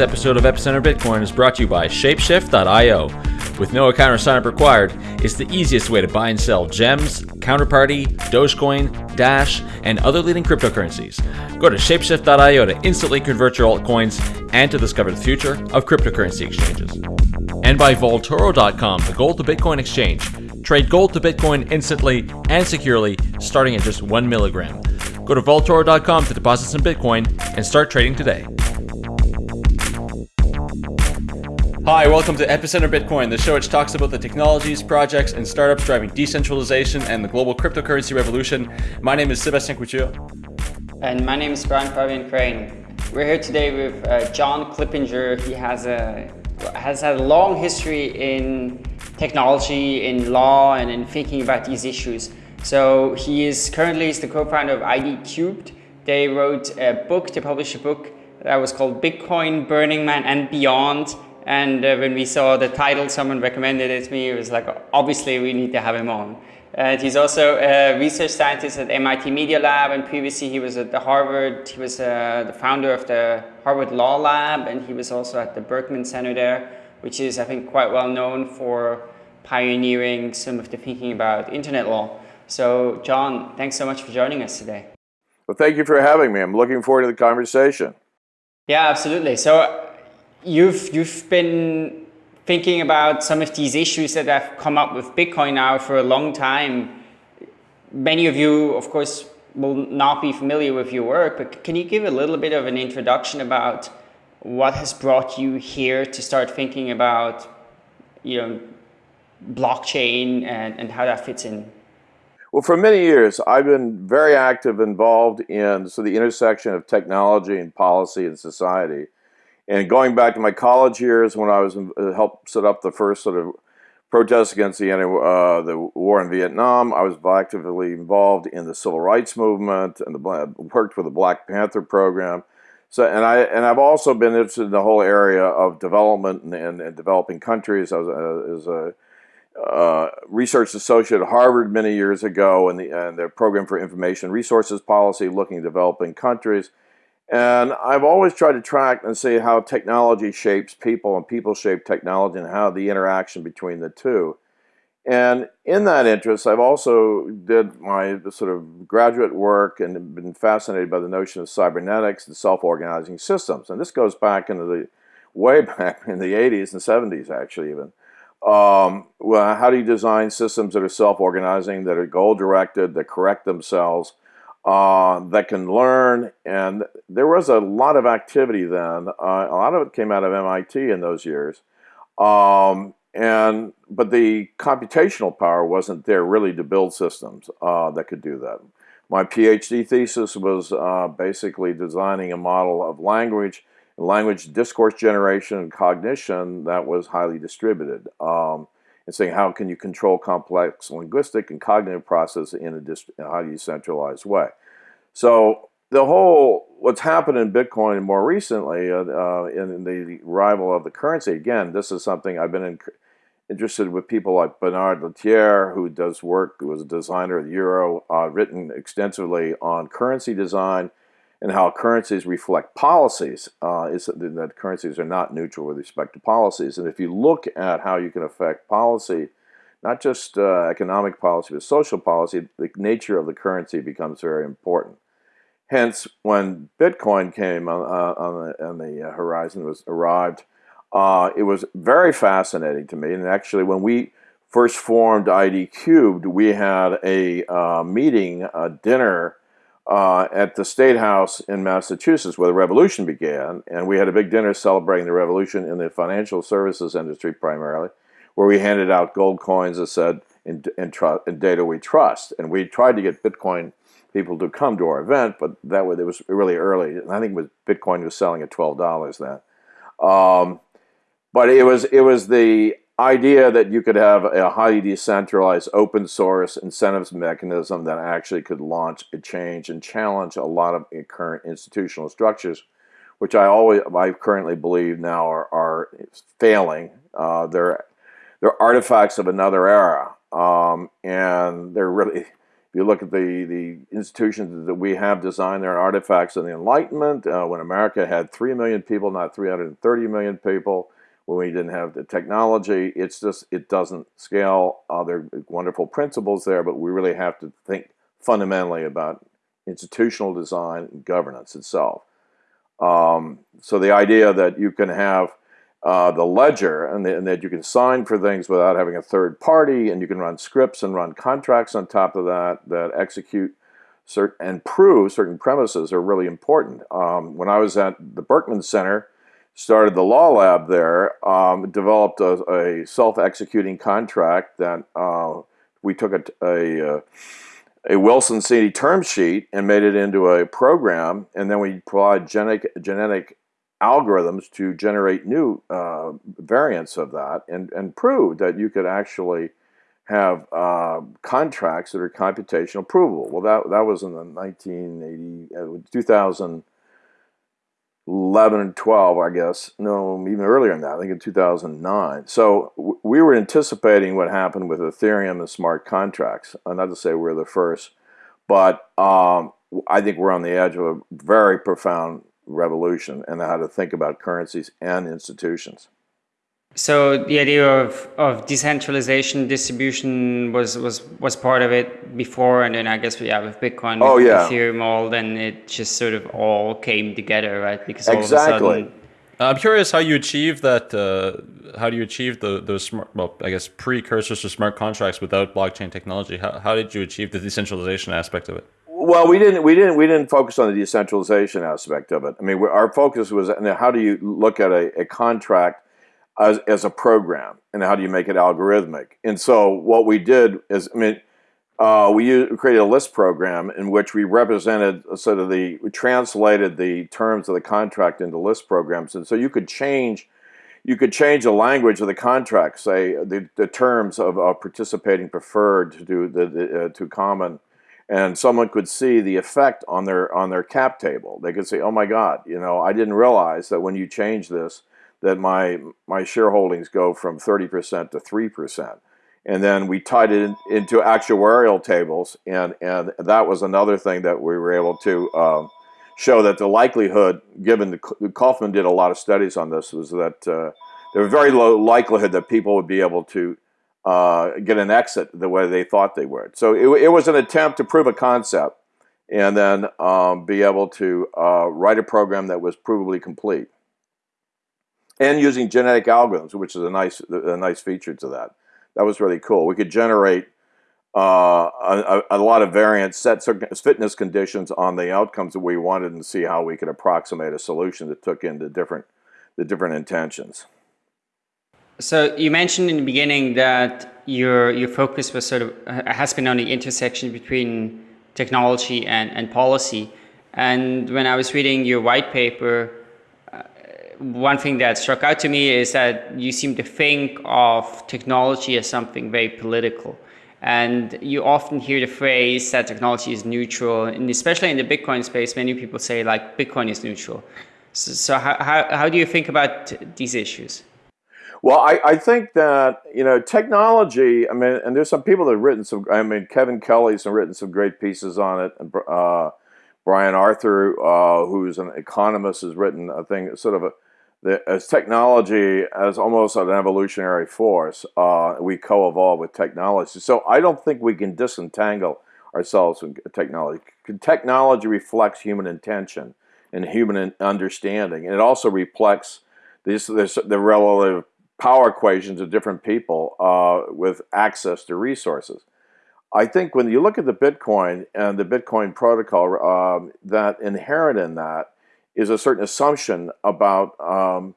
Episode of Epicenter Bitcoin is brought to you by Shapeshift.io. With no account or signup required, it's the easiest way to buy and sell gems, counterparty, Dogecoin, Dash, and other leading cryptocurrencies. Go to Shapeshift.io to instantly convert your altcoins and to discover the future of cryptocurrency exchanges. And by Vaultoro.com, the gold to Bitcoin exchange. Trade gold to Bitcoin instantly and securely, starting at just one milligram. Go to Vaultoro.com to deposit some Bitcoin and start trading today. Hi, welcome to Epicenter Bitcoin, the show which talks about the technologies, projects, and startups driving decentralization and the global cryptocurrency revolution. My name is Sebastien Couture. And my name is Brian Fabian Crain. We're here today with uh, John Clippinger. He has a has had a long history in technology, in law, and in thinking about these issues. So he is currently is the co-founder of ID Cubed. They wrote a book, they published a book that was called Bitcoin, Burning Man, and Beyond and uh, when we saw the title, someone recommended it to me. It was like, obviously, we need to have him on. And he's also a research scientist at MIT Media Lab, and previously he was at the Harvard. He was uh, the founder of the Harvard Law Lab, and he was also at the Berkman Center there, which is, I think, quite well known for pioneering some of the thinking about internet law. So, John, thanks so much for joining us today. Well, thank you for having me. I'm looking forward to the conversation. Yeah, absolutely. So, you've you've been thinking about some of these issues that have come up with Bitcoin now for a long time. Many of you, of course, will not be familiar with your work, but can you give a little bit of an introduction about what has brought you here to start thinking about, you know, blockchain and, and how that fits in? Well, for many years, I've been very active, involved in so the intersection of technology and policy and society. And going back to my college years when I was uh, helped set up the first sort of protests against the, uh, the war in Vietnam, I was actively involved in the civil rights movement and the, worked with the Black Panther program. So, and I and I've also been interested in the whole area of development and, and, and developing countries. I was a, as a uh, research associate at Harvard many years ago, and the and their program for information resources policy, looking at developing countries. And I've always tried to track and see how technology shapes people and people shape technology and how the interaction between the two. And in that interest, I've also did my sort of graduate work and been fascinated by the notion of cybernetics and self-organizing systems. And this goes back into the way back in the 80s and 70s, actually, even. Um, well, how do you design systems that are self-organizing, that are goal-directed, that correct themselves, uh, that can learn. And there was a lot of activity then. Uh, a lot of it came out of MIT in those years. Um, and but the computational power wasn't there really to build systems uh, that could do that. My PhD thesis was uh, basically designing a model of language, language discourse generation and cognition that was highly distributed. Um, and saying how can you control complex linguistic and cognitive process in a, highly decentralized way. So the whole what's happened in Bitcoin more recently uh, uh, in the arrival of the currency. Again, this is something I've been in, interested with people like Bernard Lietaer, who does work, who was a designer of the euro, uh, written extensively on currency design and how currencies reflect policies, uh, is that currencies are not neutral with respect to policies. And if you look at how you can affect policy, not just uh, economic policy, but social policy, the nature of the currency becomes very important. Hence, when Bitcoin came on, uh, on the, on the horizon, was arrived, uh, it was very fascinating to me. And actually, when we first formed ID Cubed, we had a uh, meeting, a dinner, uh, at the State House in Massachusetts where the revolution began. And we had a big dinner celebrating the revolution in the financial services industry primarily, where we handed out gold coins that said, in, in, in data we trust. And we tried to get Bitcoin people to come to our event, but that was, it was really early. And I think was Bitcoin was selling at $12 then. Um, but it was, it was the idea that you could have a highly decentralized open source incentives mechanism that actually could launch a change and challenge a lot of current institutional structures, which I always I currently believe now are, are failing. Uh, they're they're artifacts of another era, um, and they're really If you look at the, the institutions that we have designed, they're artifacts of the Enlightenment, uh, when America had 3 million people, not 330 million people, when we didn't have the technology. It's just, it doesn't scale. Uh, there are wonderful principles there, but we really have to think fundamentally about institutional design and governance itself. Um, so the idea that you can have uh, the ledger and, the, and, that you can sign for things without having a third party and you can run scripts and run contracts on top of that that execute certain and prove certain premises are really important. Um, when I was at the Berkman Center, started the law lab there, um, developed a, a self-executing contract that uh, we took a, a, uh, a Wilson Sonsini term sheet and made it into a program, and then we provide genetic, genetic algorithms to generate new uh, variants of that and, and prove that you could actually have uh, contracts that are computational provable. Well, that, that was in the 1980, uh, 2011 and 12, I guess. No, even earlier than that, I think in 2009. So we were anticipating what happened with Ethereum and smart contracts. Uh, not to say we're the first, but um, I think we're on the edge of a very profound revolution and how to think about currencies and institutions. So the idea of, of decentralization distribution was, was was part of it before, and then I guess we have with Bitcoin, oh, yeah. Ethereum, all then it just sort of all came together, right? Because all exactly. Sudden... I'm curious how you achieve that. Uh, how do you achieve the those smart? Well, I guess precursors to smart contracts without blockchain technology. How how did you achieve the decentralization aspect of it? Well, we didn't. We didn't. We didn't focus on the decentralization aspect of it. I mean, our focus was how do you look at a, a contract as, as a program, and how do you make it algorithmic? And so, what we did is, I mean, uh, we used, created a LISP program in which we represented sort of the we translated the terms of the contract into LISP programs, and so you could change. You could change the language of the contract, say the, the terms of, participating preferred to do the, the uh, to common and someone could see the effect on their on their cap table. They could say, "Oh my God, you know, I didn't realize that when you change this, that my my shareholdings go from 30% to 3%." And then we tied it in, into actuarial tables, and and that was another thing that we were able to um, show that the likelihood, given the Kauffman did a lot of studies on this, was that uh, there was very low likelihood that people would be able to uh, get an exit the way they thought they would. So it, it was an attempt to prove a concept and then um, be able to uh, write a program that was provably complete. And using genetic algorithms, which is a nice, a nice feature to that. That was really cool. We could generate uh, a, a, lot of variants, set fitness conditions on the outcomes that we wanted and see how we could approximate a solution that took into different, the different intentions. So you mentioned in the beginning that your your focus was sort of has been on the intersection between technology and, and policy. And when I was reading your white paper, one thing that struck out to me is that you seem to think of technology as something very political. And you often hear the phrase that technology is neutral, and especially in the Bitcoin space, many people say like Bitcoin is neutral. So, so how, how, how do you think about these issues? Well, I, I think that, you know, technology, I mean, and there's some people that have written some, I mean, Kevin Kelly's written some great pieces on it. And, uh, Brian Arthur, uh, who's an economist, has written a thing, sort of a, the, as technology as almost an evolutionary force. Uh, we co-evolve with technology. So I don't think we can disentangle ourselves from technology. Technology reflects human intention and human understanding. And it also reflects this, this, the relative power equations of different people uh, with access to resources. I think when you look at the Bitcoin and the Bitcoin protocol, um, that inherent in that is a certain assumption about um,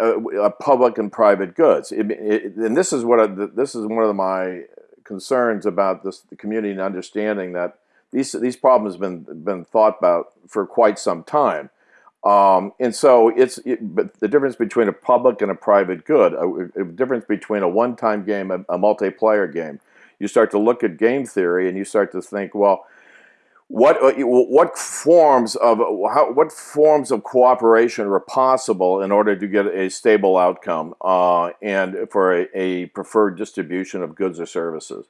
a, a public and private goods. It, it, and this is what I, this is one of my concerns about this the community and understanding that these these problems have been been thought about for quite some time. Um, and so it's it, but the difference between a public and a private good, a, a difference between a one-time game, a, a, multiplayer game. You start to look at game theory and you start to think, well, what uh, what forms of how, what forms of cooperation are possible in order to get a stable outcome uh, and for a, a preferred distribution of goods or services.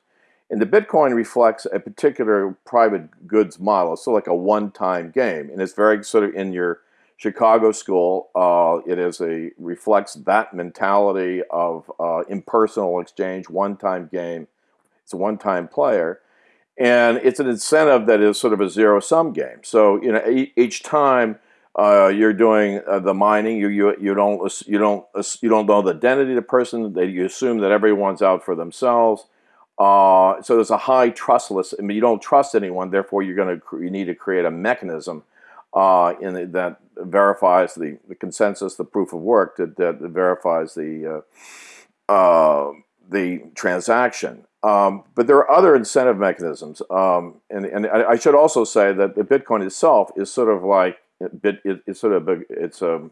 And the Bitcoin reflects a particular private goods model. So like a one-time game, and it's very sort of in your Chicago school. Uh, it is a reflects that mentality of uh, impersonal exchange, one-time game. It's a one-time player, and it's an incentive that is sort of a zero-sum game. So you know each time uh, you're doing uh, the mining, you, you you don't you don't you don't know the identity of the person. That you assume that everyone's out for themselves. Uh, so there's a high trustless. I mean, you don't trust anyone. Therefore, you're going to you need to create a mechanism uh, in the, that verifies the, the consensus, the proof of work that, that verifies the uh, uh, the transaction. Um, but there are other incentive mechanisms, um, and and I should also say that the Bitcoin itself is sort of like bit it, it's sort of a, it's a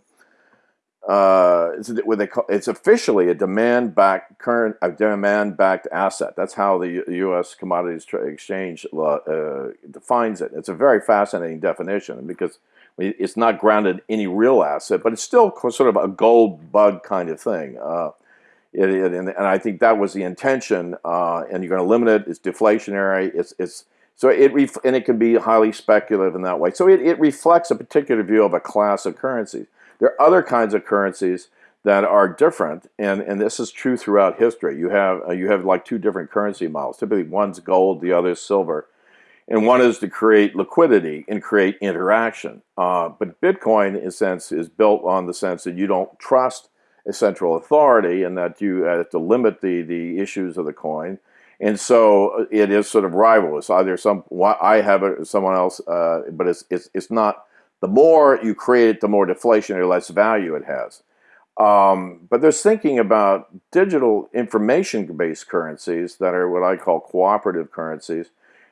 uh, it's what they call it's officially a demand backed current a demand backed asset. That's how the U.S. Commodities Exchange uh, defines it. It's a very fascinating definition because it's not grounded in any real asset, but it's still sort of a gold bug kind of thing. Uh, it, it, and, and, I think that was the intention. Uh, and you're going to limit it. It's deflationary. It's it's so it and it can be highly speculative in that way. So it, it reflects a particular view of a class of currencies. There are other kinds of currencies that are different, and, and this is true throughout history. You have uh, you have like two different currency models. Typically, one's gold, the other is silver, and one is to create liquidity and create interaction. Uh, but Bitcoin, in a sense, is built on the sense that you don't trust central authority, and that you have to limit the the issues of the coin and so uh, it is sort of rivalrous. Either some I have it, someone else, uh, but it's it's it's not. The more you create it, the more deflation or less value it has. Um, but there's thinking about digital information-based currencies that are what I call cooperative currencies,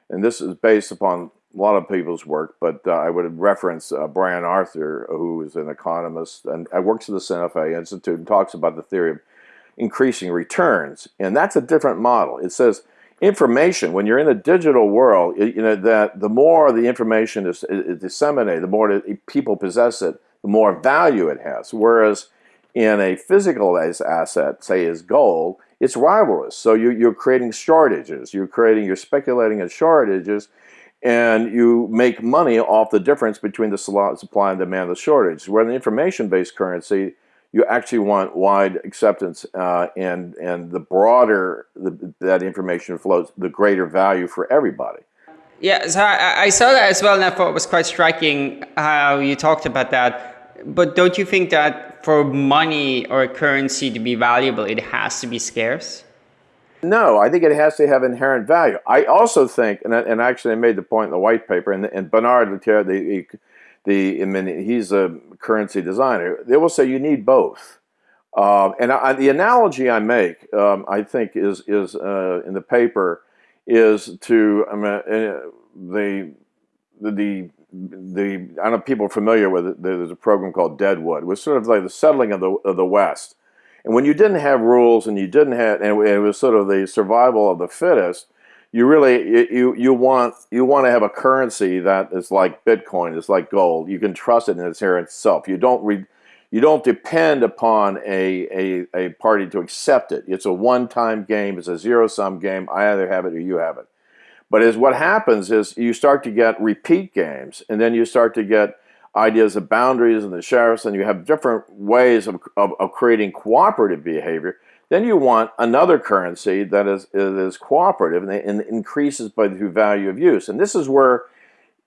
and this is based upon a lot of people's work. But uh, I would reference uh, Brian Arthur, who is an economist and uh, works at the Santa Fe Institute and talks about the theory of increasing returns. And that's a different model. It says information, when you're in a digital world, you know, that the more the information is, is disseminated, the more people possess it, the more value it has. Whereas in a physical asset, say is gold, it's rivalrous. So you, you're creating shortages. You're creating, you're speculating in shortages, and you make money off the difference between the supply and demand the shortage. Where the information-based currency, you actually want wide acceptance uh, and and the broader the, that information flows, the greater value for everybody. Yeah, so I, I, saw that as well, and I thought it was quite striking how you talked about that. But don't you think that for money or a currency to be valuable, it has to be scarce? No, I think it has to have inherent value. I also think, and, and actually I made the point in the white paper, and, and Bernard Lietaer, the the I mean, he's a currency designer. They will say you need both. Uh, and I, the analogy I make, um, I think, is is uh, in the paper, is to I mean, uh, the the the I don't know people are familiar with it. There's a program called Deadwood. Was sort of like the settling of the of the West. And when you didn't have rules and you didn't have, and it was sort of the survival of the fittest, you really you you want you want to have a currency that is like Bitcoin, is like gold. You can trust it in its inherent itself. You don't re, you don't depend upon a, a a party to accept it. It's a one-time game. It's a zero-sum game. I either have it or you have it. But as what happens is you start to get repeat games, and then you start to get ideas of boundaries and the sheriffs, and you have different ways of, of, of creating cooperative behavior then you want another currency that is, is cooperative and, and increases by the value of use. And this is where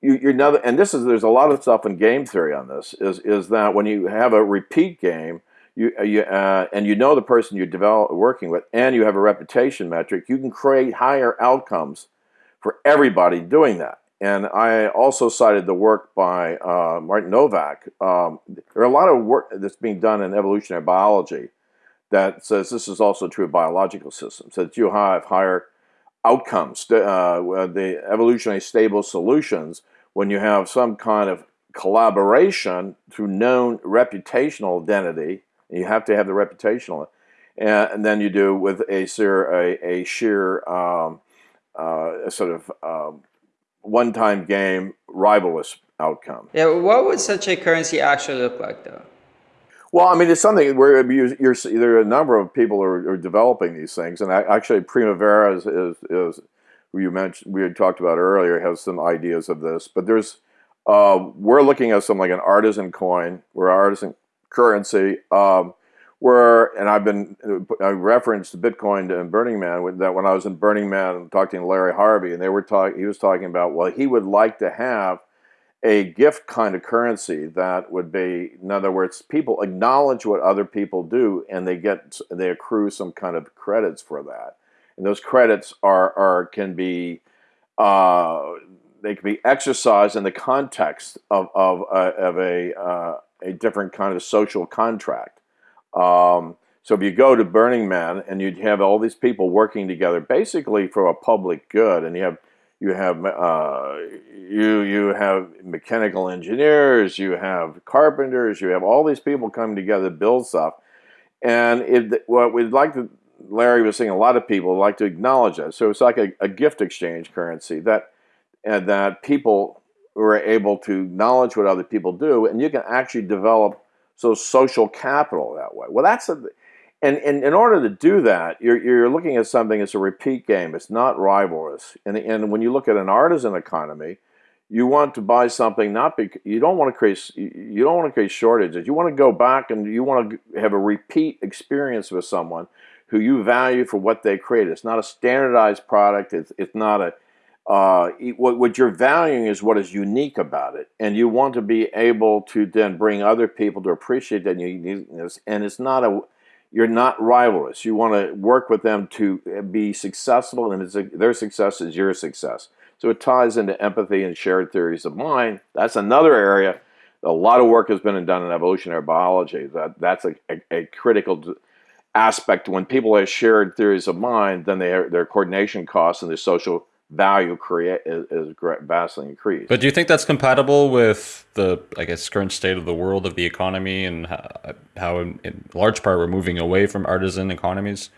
you, you're another, and this is, there's a lot of stuff in game theory on this, is, is that when you have a repeat game, you, uh, you uh, and you know the person you're develop, working with, and you have a reputation metric, you can create higher outcomes for everybody doing that. And I also cited the work by uh, Martin Nowak. Um, there are a lot of work that's being done in evolutionary biology that says this is also true of biological systems, that you have higher outcomes, uh, the evolutionary stable solutions, when you have some kind of collaboration through known reputational identity, you have to have the reputational, and, and then you do with a, a, a sheer um, uh, sort of um, one-time game rivalrous outcome. Yeah, what would such a currency actually look like though? Well, I mean, it's something where you're, you're there are a number of people are, are developing these things, and actually, Primavera is, is, is who you mentioned, we had talked about earlier, has some ideas of this. But there's, uh, we're looking at something like an artisan coin, or artisan currency, um, where, and I've been, I referenced Bitcoin and Burning Man, that when I was in Burning Man talking to Larry Harvey, and they were talking, he was talking about, well, he would like to have a gift kind of currency that would be, in other words, people acknowledge what other people do and they get, they accrue some kind of credits for that. And those credits are, are can be, uh, they can be exercised in the context of, of, uh, of a, uh, a different kind of social contract. Um, so if you go to Burning Man and you'd have all these people working together basically for a public good and you have you have uh, you you have mechanical engineers, you have carpenters, you have all these people coming together to build stuff. And it, what we'd like to, Larry was saying, a lot of people like to acknowledge that. So it's like a, a gift exchange currency that that people were able to acknowledge what other people do, and you can actually develop so social capital that way. Well, that's a and, and in order to do that, you're, you're looking at something as a repeat game. It's not rivalrous. And, and when you look at an artisan economy, you want to buy something not because you don't want to create you don't want to create shortages. You want to go back and you want to have a repeat experience with someone who you value for what they create. It's not a standardized product. It's, it's not a uh, what, what you're valuing is what is unique about it, and you want to be able to then bring other people to appreciate that uniqueness. And it's not a you're not rivalrous. You want to work with them to eh, be successful, and a, their success is your success. So it ties into empathy and shared theories of mind. That's another area. A lot of work has been done in evolutionary biology. That that's a, a, a critical aspect. When people have shared theories of mind, then they their coordination costs and their social value create is, is vastly increased. But do you think that's compatible with the, I guess, current state of the world of the economy and how, how in, in, large part we're moving away from artisan economies?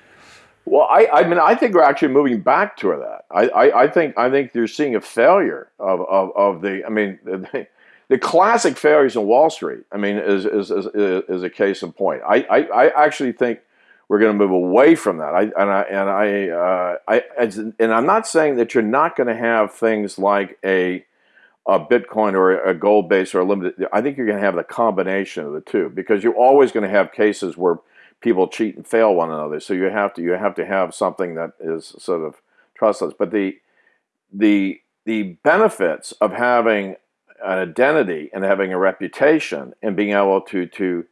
Well, I, I mean, I think we're actually moving back to that. I, I, I think I think you're seeing a failure of, of, of the. I mean, the, the classic failures in Wall Street. I mean, is is, is, is a case in point. I, I, I actually think we're going to move away from that. I, and I, and I, uh, I, and I'm not saying that you're not going to have things like a, a Bitcoin or a gold base or a limited. I think you're going to have the combination of the two because you're always going to have cases where people cheat and fail one another. So you have to you have to have something that is sort of trustless. But the the the benefits of having an identity and having a reputation and being able to to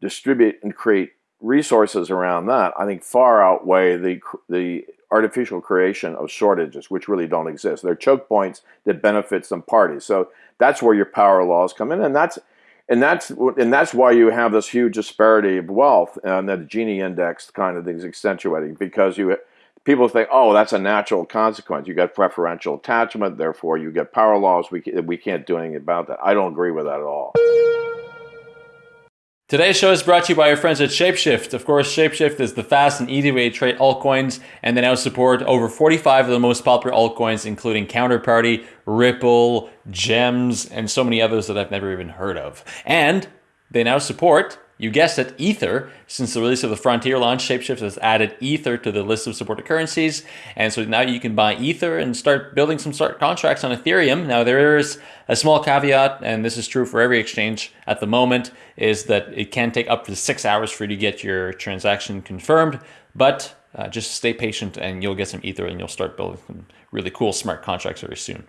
distribute and create resources around that, I think, far outweigh the the artificial creation of shortages, which really don't exist. They're choke points that benefit some parties. So that's where your power laws come in, and that's and that's and that's why you have this huge disparity of wealth and that the Gini index kind of things accentuating because you people think, oh, that's a natural consequence. You got preferential attachment, therefore you get power laws. We we can't do anything about that. I don't agree with that at all. Today's show is brought to you by our friends at Shapeshift. Of course, Shapeshift is the fast and easy way to trade altcoins, and they now support over 45 of the most popular altcoins, including Counterparty, Ripple, Gems, and so many others that I've never even heard of. And they now support you guessed it, Ether. Since the release of the Frontier launch, Shapeshift has added Ether to the list of supported currencies. And so now you can buy Ether and start building some smart contracts on Ethereum. Now, there is a small caveat, and this is true for every exchange at the moment, is that it can take up to six hours for you to get your transaction confirmed. But uh, just stay patient and you'll get some Ether and you'll start building some really cool smart contracts very soon.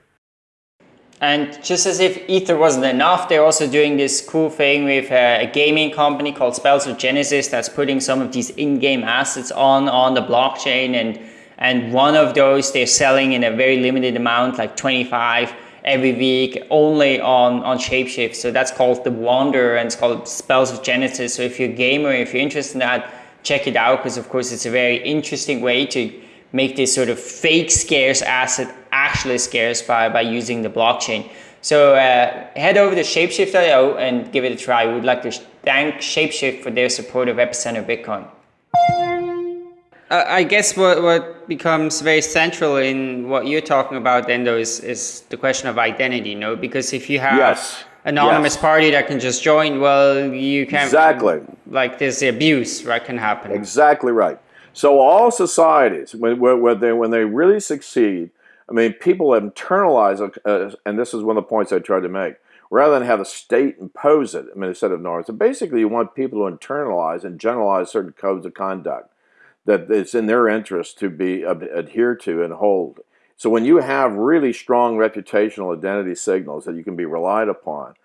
And just as if Ether wasn't enough, they're also doing this cool thing with uh, a, gaming company called Spells of Genesis that's putting some of these in-game assets on, on the blockchain. And, and one of those they're selling in a very limited amount, like 25 every week, only on, on Shapeshift. So that's called The Wonder and it's called Spells of Genesis. So if you're a gamer, if you're interested in that, check it out because of course it's a very interesting way to make this sort of fake scarce asset actually scarce by, by using the blockchain. So uh, head over to shapeshift.io and give it a try. We would like to thank Shapeshift for their support of Epicenter Bitcoin. Uh, I guess what, what becomes very central in what you're talking about then though is, is the question of identity, you know, because if you have yes. anonymous yes. party that can just join, well, you can't... exactly like this abuse, right, can happen. Exactly right. So all societies, when, when, they, when they really succeed, I mean, people have internalized, uh, and this is one of the points I tried to make. Rather than have the state impose it, I mean, instead of norms, so basically you want people to internalize and generalize certain codes of conduct that it's in their interest to be uh, adhered to and hold. So when you have really strong reputational identity signals that you can be relied upon,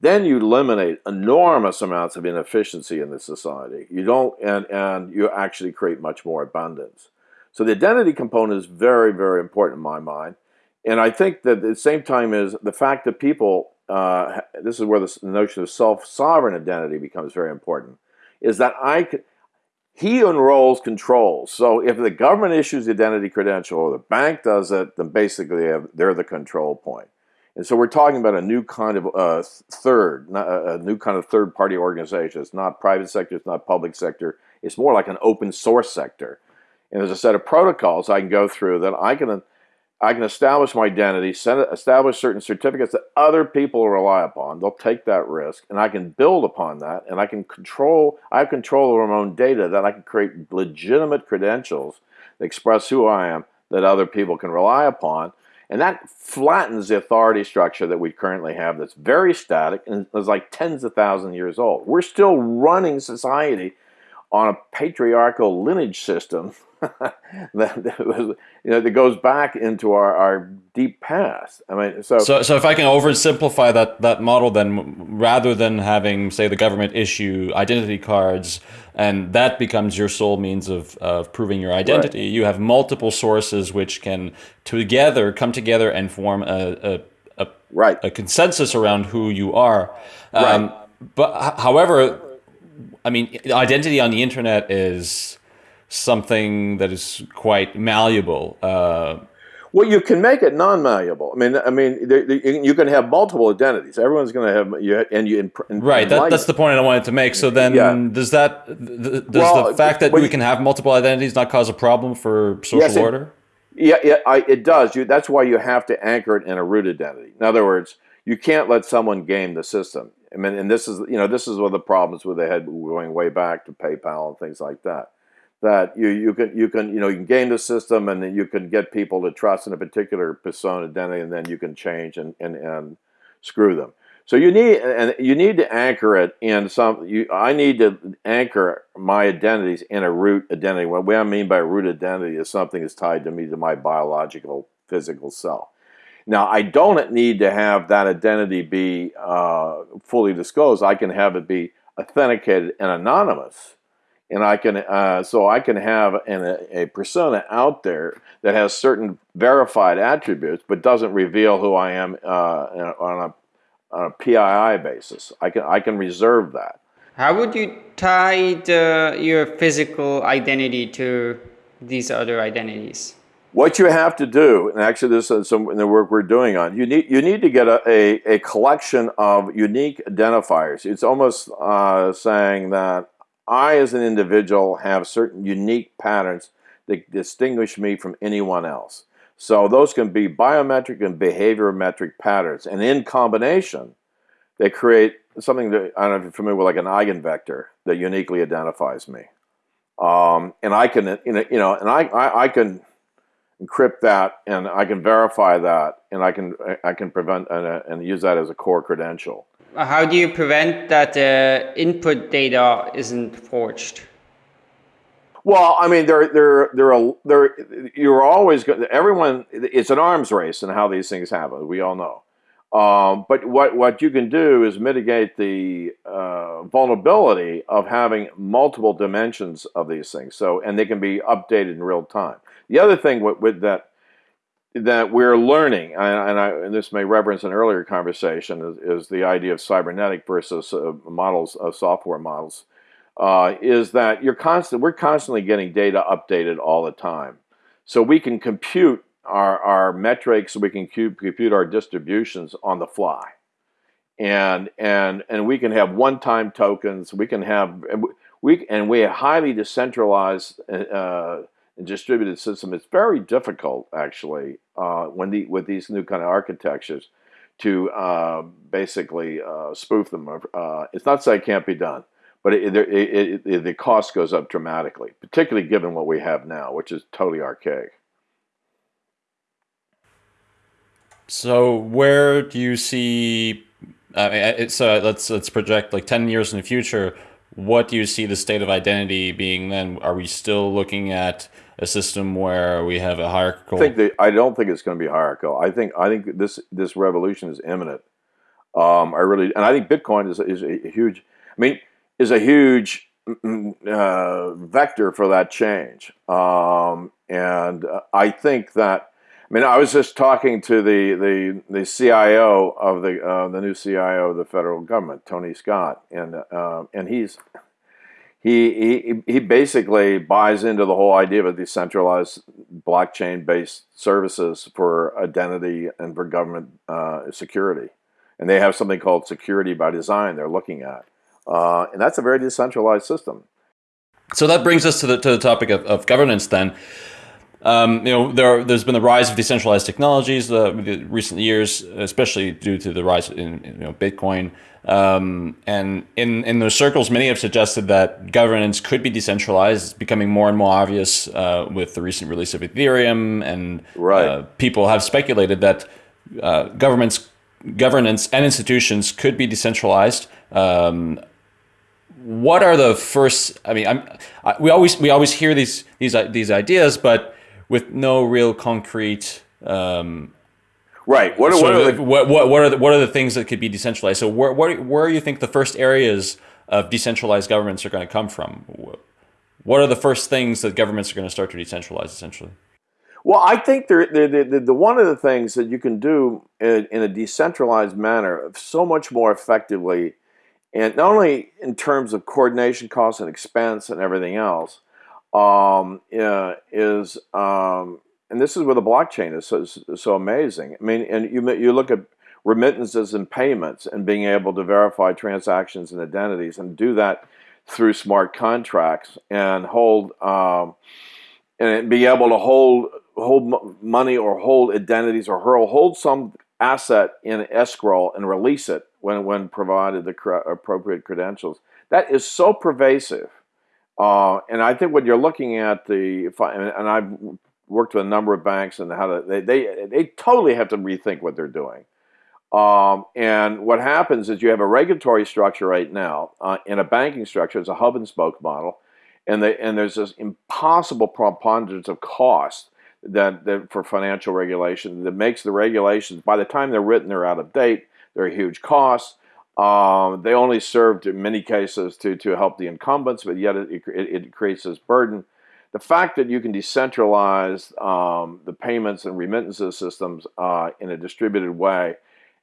then you eliminate enormous amounts of inefficiency in the society. You don't, and, and you actually create much more abundance. So the identity component is very, very important in my mind. And I think that at the same time is the fact that people, uh, this is where the notion of self-sovereign identity becomes very important, is that I could, he enrolls controls. So if the government issues the identity credential or the bank does it, then basically they're the control point. And so we're talking about a new kind of uh, third, a new kind of third party organization. It's not private sector, it's not public sector. It's more like an open source sector. And there's a set of protocols I can go through that I can I can establish my identity, establish certain certificates that other people rely upon. They'll take that risk, and I can build upon that, and I can control. I have control over my own data that I can create legitimate credentials that express who I am that other people can rely upon, and that flattens the authority structure that we currently have. That's very static and is like tens of thousands of years old. We're still running society on a patriarchal lineage system that, that, was, you know, that goes back into our, our deep past. I mean, so, so so if I can oversimplify that that model, then rather than having say the government issue identity cards, and that becomes your sole means of of proving your identity, right. you have multiple sources which can together come together and form a a, a, right. a consensus around who you are. Um, right. But however, I mean, identity on the internet is something that is quite malleable. Uh, well, you can make it non-malleable. I mean, I mean, you can have multiple identities. Everyone's going to have you, and you. In, right. That, that's the point I wanted to make. So then, yeah. does that does well, the fact that we you, can have multiple identities not cause a problem for social yes, order? It, yeah, yeah, I, it does. You, that's why you have to anchor it in a root identity. In other words, you can't let someone game the system. I mean, and this is you know this is one of the problems with the head going way back to PayPal and things like that that you, you can you can you know you can game the system and then you can get people to trust in a particular persona identity and then you can change and, and, and screw them. So you need and you need to anchor it in some. You, I need to anchor my identities in a root identity. What I mean by root identity is something that's tied to me to my biological physical self. Now I don't need to have that identity be uh, fully disclosed. I can have it be authenticated and anonymous and I can uh, so I can have an, a, a, persona out there that has certain verified attributes, but doesn't reveal who I am uh, on a, on a PII basis. I can I can reserve that. How would you tie the, your physical identity to these other identities? What you have to do, and actually this is some in the work we're doing on, you need you need to get a, a, a collection of unique identifiers. It's almost uh, saying that I, as an individual, have certain unique patterns that distinguish me from anyone else. So those can be biometric and behaviorometric patterns. And in combination, they create something that, I don't know if you're familiar with, like an eigenvector that uniquely identifies me. Um, and I can, you know, and I, I, I, can encrypt that and I can verify that and I can, I can prevent and, and use that as a core credential how do you prevent that uh, input data isn't forged? Well, I mean, there, there, there, there. You're always going. Everyone, it's an arms race, and how these things happen. We all know. Um, but what what you can do is mitigate the uh, vulnerability of having multiple dimensions of these things. So, and they can be updated in real time. The other thing with, with that that we're learning, and, I, and, this may reference an earlier conversation, is, is the idea of cybernetic versus uh, models, of uh, software models, uh, is that you're constant, we're constantly getting data updated all the time. So we can compute our, our metrics, we can compute our distributions on the fly. And, and, and we can have one-time tokens, we can have, we, and we highly decentralized uh, distributed system, it's very difficult actually uh, when the with these new kind of architectures to uh, basically uh, spoof them. Uh, it's not to say it can't be done, but it, it, it, the cost goes up dramatically, particularly given what we have now, which is totally archaic. So where do you see? Uh, so let's let's project like ten years in the future. What do you see the state of identity being then? Are we still looking at a system where we have a hierarchical? I think I don't think it's going to be hierarchical. I think I think this this revolution is imminent. Um, I really and I think Bitcoin is is a huge. I mean, is a huge mm, uh, vector for that change. Um, and I think that I mean, I was just talking to the the, the CIO of the uh, the new CIO of the federal government, Tony Scott, and uh, and he's he, he he basically buys into the whole idea of a decentralized blockchain based services for identity and for government uh, security, and they have something called security by design. They're looking at, uh, and that's a very decentralized system. So that brings us to the to the topic of, of governance then. Um, you know, there there's been the rise of decentralized technologies uh, in recent years, especially due to the rise in, you know Bitcoin. Um, and in in those circles, many have suggested that governance could be decentralized. It's becoming more and more obvious uh, with the recent release of Ethereum, and right. uh, people have speculated that uh, governments, governance, and institutions could be decentralized. Um, what are the first? I mean, I'm, I, we always we always hear these these these ideas, but with no real concrete. Um, right. What are, what, are the, what, what, what, are the, what are the things that could be decentralized? So where, where, where you think the first areas of decentralized governments are going to come from? What are the first things that governments are going to start to decentralize essentially? Well, I think the, the, the, the, one of the things that you can do in, in, a decentralized manner so much more effectively, and not only in terms of coordination costs and expense and everything else, um, is, um, and this is where the blockchain is so, so amazing. I mean, and you, you look at remittances and payments and being able to verify transactions and identities and do that through smart contracts and hold um, and be able to hold hold money or hold identities or hold some asset in escrow and release it when when provided the appropriate credentials. That is so pervasive uh, and I think when you're looking at the, and I've worked with a number of banks and how to, they, they, they totally have to rethink what they're doing. Um, and what happens is you have a regulatory structure right now uh, in a banking structure. It's a hub and spoke model. And, they, and there's this impossible preponderance of cost that, that for financial regulation that makes the regulations, by the time they're written, they're out of date. They're huge costs. Um, they only served in many cases to, to help the incumbents, but yet it, it, it creates this burden. The fact that you can decentralize um, the payments and remittances systems uh, in a distributed way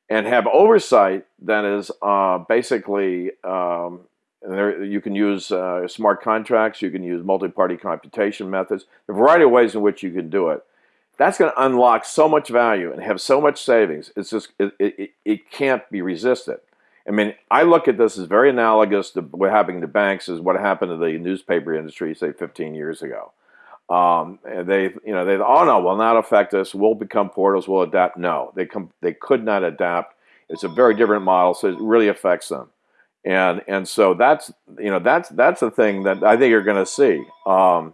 and have oversight that is uh, basically um, there, you can use uh, smart contracts, you can use multi-party computation methods, a variety of ways in which you can do it. That's going to unlock so much value and have so much savings. It's just it, it, it can't be resisted. I mean, I look at this as very analogous to what happened to banks is what happened to the newspaper industry, say, 15 years ago. Um, they, you know, they, oh no, will not affect us. We'll become portals. We'll adapt. No, they come, they could not adapt. It's a very different model, so it really affects them. And and so that's you know that's that's the thing that I think you're going to see. Um,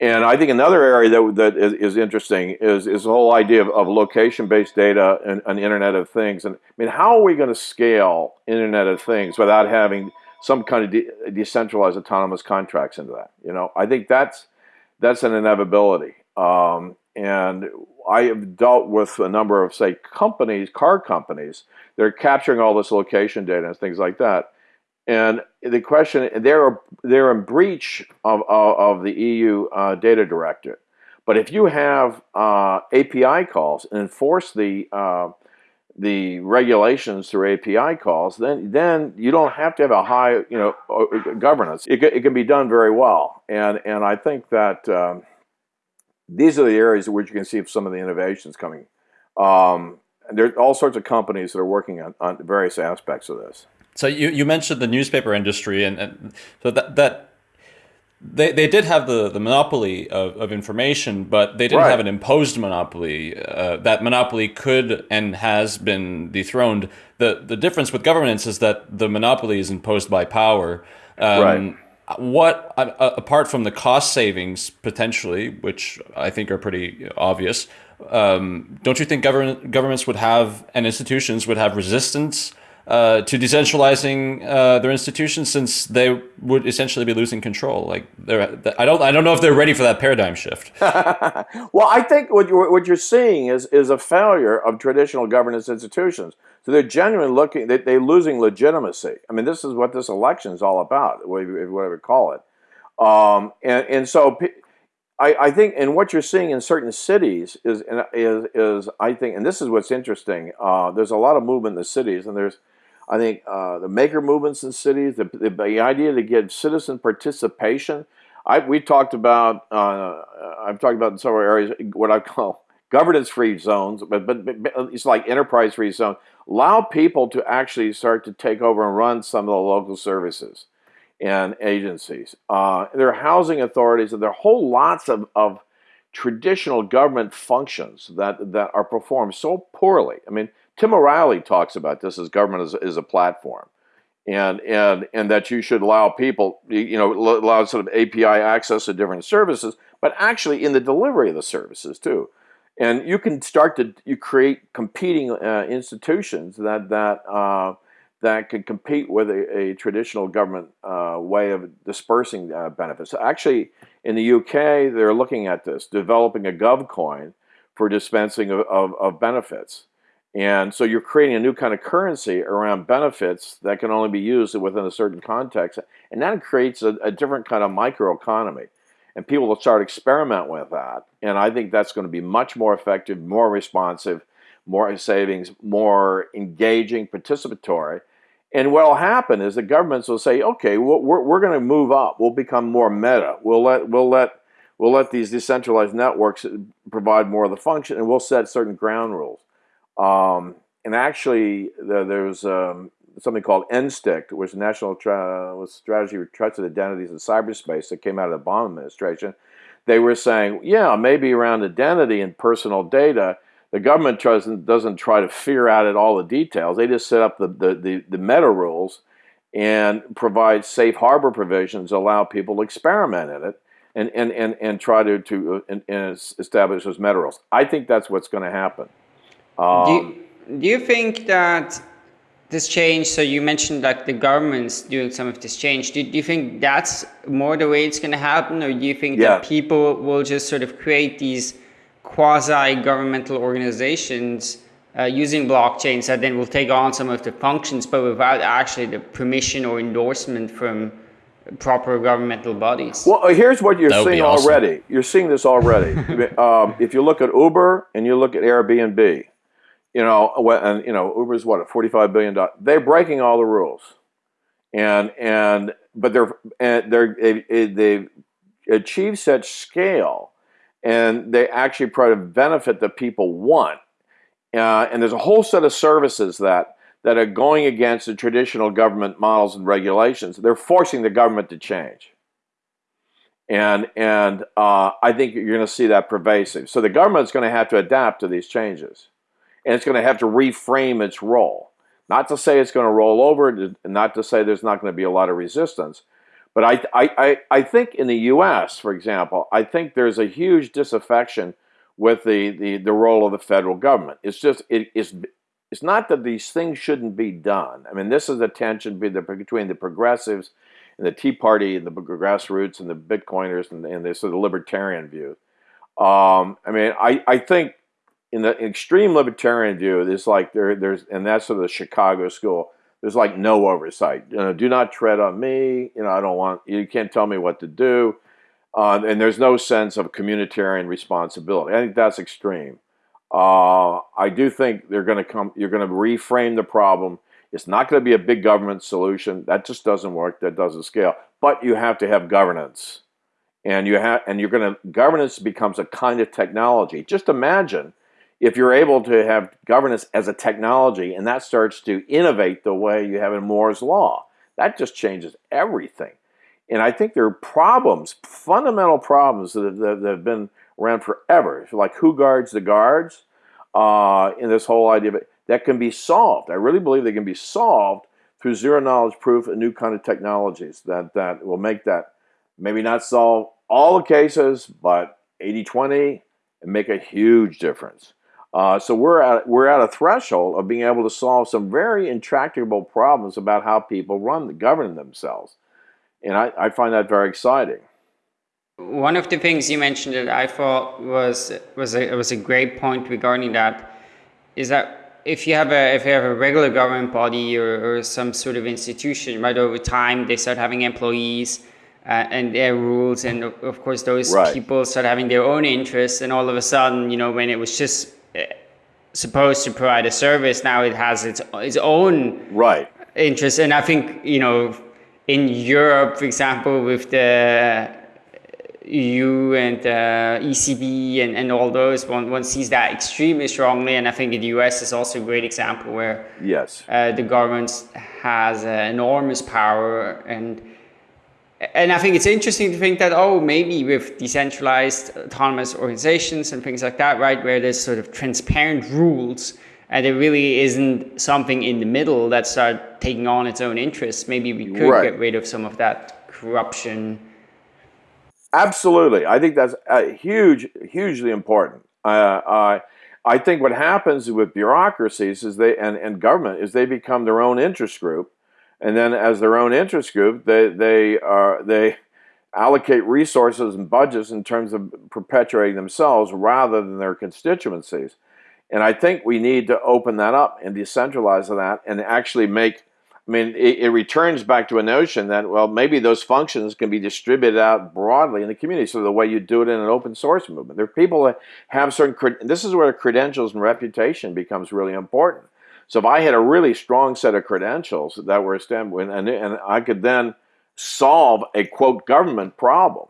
and I think another area that, that is, is interesting is, is the whole idea of, of location-based data and, and Internet of Things. And I mean, how are we going to scale Internet of Things without having some kind of de decentralized autonomous contracts into that? You know, I think that's that's an inevitability. Um, and I have dealt with a number of, say, companies, car companies, they're capturing all this location data and things like that. And the question, they're, they're in breach of, of, of the EU uh, data directive. But if you have uh, API calls and enforce the, uh, the regulations through API calls, then, then you don't have to have a high you know, governance. It, it can be done very well. And, and I think that um, these are the areas in which you can see some of the innovations coming. Um, there are all sorts of companies that are working on, on various aspects of this. So you, you mentioned the newspaper industry, and, and so that that they, they did have the, the monopoly of, of information, but they didn't right. have an imposed monopoly. Uh, that monopoly could and has been dethroned. The the difference with governance is that the monopoly is imposed by power. Um, right. what uh, apart from the cost savings potentially, which I think are pretty obvious, um, don't you think government governments would have and institutions would have resistance uh, to decentralizing uh, their institutions since they would essentially be losing control? Like, I don't, I don't know if they're ready for that paradigm shift. well, I think what you're, what you're seeing is is a failure of traditional governance institutions. So they're genuinely looking, they, they're losing legitimacy. I mean, this is what this election is all about, whatever you call it. Um, and, and so I, I think, and what you're seeing in certain cities is, is, is I think, and this is what's interesting. Uh, there's a lot of movement in the cities, and there's, I think, uh, the maker movements in cities, the, the, the, idea to get citizen participation. I, we talked about, uh, I've talked about in several areas, what I call governance-free zones, but, but, but it's like enterprise-free zones allow people to actually start to take over and run some of the local services and agencies. Uh, there are housing authorities, and there are whole lots of, of traditional government functions that, that are performed so poorly. I mean, Tim O'Reilly talks about this as government as, as a platform. And, and, and that you should allow people, you know, allow sort of API access to different services, but actually in the delivery of the services too. And you can start to you create competing uh, institutions that that uh, that can compete with a, a traditional government uh, way of dispersing uh, benefits. Actually, in the UK, they're looking at this, developing a GovCoin for dispensing of, of, of benefits. And so you're creating a new kind of currency around benefits that can only be used within a certain context. And that creates a, a different kind of microeconomy and people will start experiment with that. And I think that's going to be much more effective, more responsive, more savings, more engaging, participatory. And what will happen is the governments will say, okay, we're, we're going to move up. We'll become more meta. We'll let, we'll let, we'll let these decentralized networks provide more of the function, and we'll set certain ground rules. Um, and actually, the, was um, something called NSTIC, which is National Tra Strategy for Trusted Identities in Cyberspace that came out of the Obama administration. They were saying, yeah, maybe around identity and personal data, the government doesn't, doesn't try to figure out all the details. They just set up the, the, the, the meta rules and provide safe harbor provisions, allow people to experiment in it and, and, and, and try to, to and, and establish those meta rules. I think that's what's going to happen. Um, do, you, do you think that this change, so you mentioned like the government's doing some of this change. Do, do you think that's more the way it's going to happen, or do you think yeah. that people will just sort of create these quasi-governmental organizations uh, using blockchains that then will take on some of the functions, but without actually the permission or endorsement from proper governmental bodies? Well, here's what you're seeing awesome. already. You're seeing this already. um, if you look at Uber and you look at Airbnb, you know, and you know, Uber's what a forty-five billion dollar. They're breaking all the rules, and and but they're and they're they, they've achieved such scale, and they actually provide a benefit that people want. Uh, and there's a whole set of services that that are going against the traditional government models and regulations. They're forcing the government to change. And, and uh, I think you're going to see that pervasive. So the government's going to have to adapt to these changes and it's going to have to reframe its role. Not to say it's going to roll over, not to say there's not going to be a lot of resistance, but I, I, I think in the U.S., for example, I think there's a huge disaffection with the, the, the role of the federal government. It's just, it, it's, it's not that these things shouldn't be done. I mean, this is a tension between the progressives and the Tea Party and the grassroots and the Bitcoiners and, and the sort of libertarian view. Um, I mean, I, I think in the extreme libertarian view, there's like there there's and that's sort of the Chicago school. There's like no oversight. You know, do not tread on me. You know, I don't want you can't tell me what to do. Uh, and there's no sense of communitarian responsibility. I think that's extreme. Uh, I do think they're going to come. You're going to reframe the problem. It's not going to be a big government solution. That just doesn't work. That doesn't scale. But you have to have governance, and you have and you're going to governance becomes a kind of technology. Just imagine if you're able to have governance as a technology and that starts to innovate the way you have in Moore's Law, that just changes everything. And I think there are problems, fundamental problems that, that, have been around forever, like who guards the guards, uh, in this whole idea of it, that can be solved. I really believe they can be solved through zero knowledge proof and new kind of technologies that, that will make that maybe not solve all the cases, but 80-20 and make a huge difference. Uh, so we're at, we're at a threshold of being able to solve some very intractable problems about how people run, the govern themselves. And I, I find that very exciting. One of the things you mentioned that I thought was was a, was a great point regarding that is that if you have a if you have a regular government body or, or some sort of institution, right over time they start having employees uh, and their rules, and of course those right. people start having their own interests, and all of a sudden, you know, when it was just supposed to provide a service, now it has its its own right interests, and I think you know in Europe, for example, with the EU and uh, ECB and, and all those, one, one sees that extremely strongly. And I think in the US is also a great example where yes, uh, the government has uh, enormous power. And, and I think it's interesting to think that, oh, maybe with decentralized autonomous organizations and things like that, right, where there's sort of transparent rules and there really isn't something in the middle that start taking on its own interests, maybe we could right. get rid of some of that corruption Absolutely, I think that's uh, huge, hugely important. Uh, I think what happens with bureaucracies is they and, and government is they become their own interest group, and then as their own interest group, they they are they allocate resources and budgets in terms of perpetuating themselves rather than their constituencies. And I think we need to open that up and decentralize that and actually make I mean, it, it, returns back to a notion that, well, maybe those functions can be distributed out broadly in the community. So the way you do it in an open source movement. There are people that have certain, this is where credentials and reputation becomes really important. So if I had a really strong set of credentials that were established, and, and I could then solve a, quote, government problem,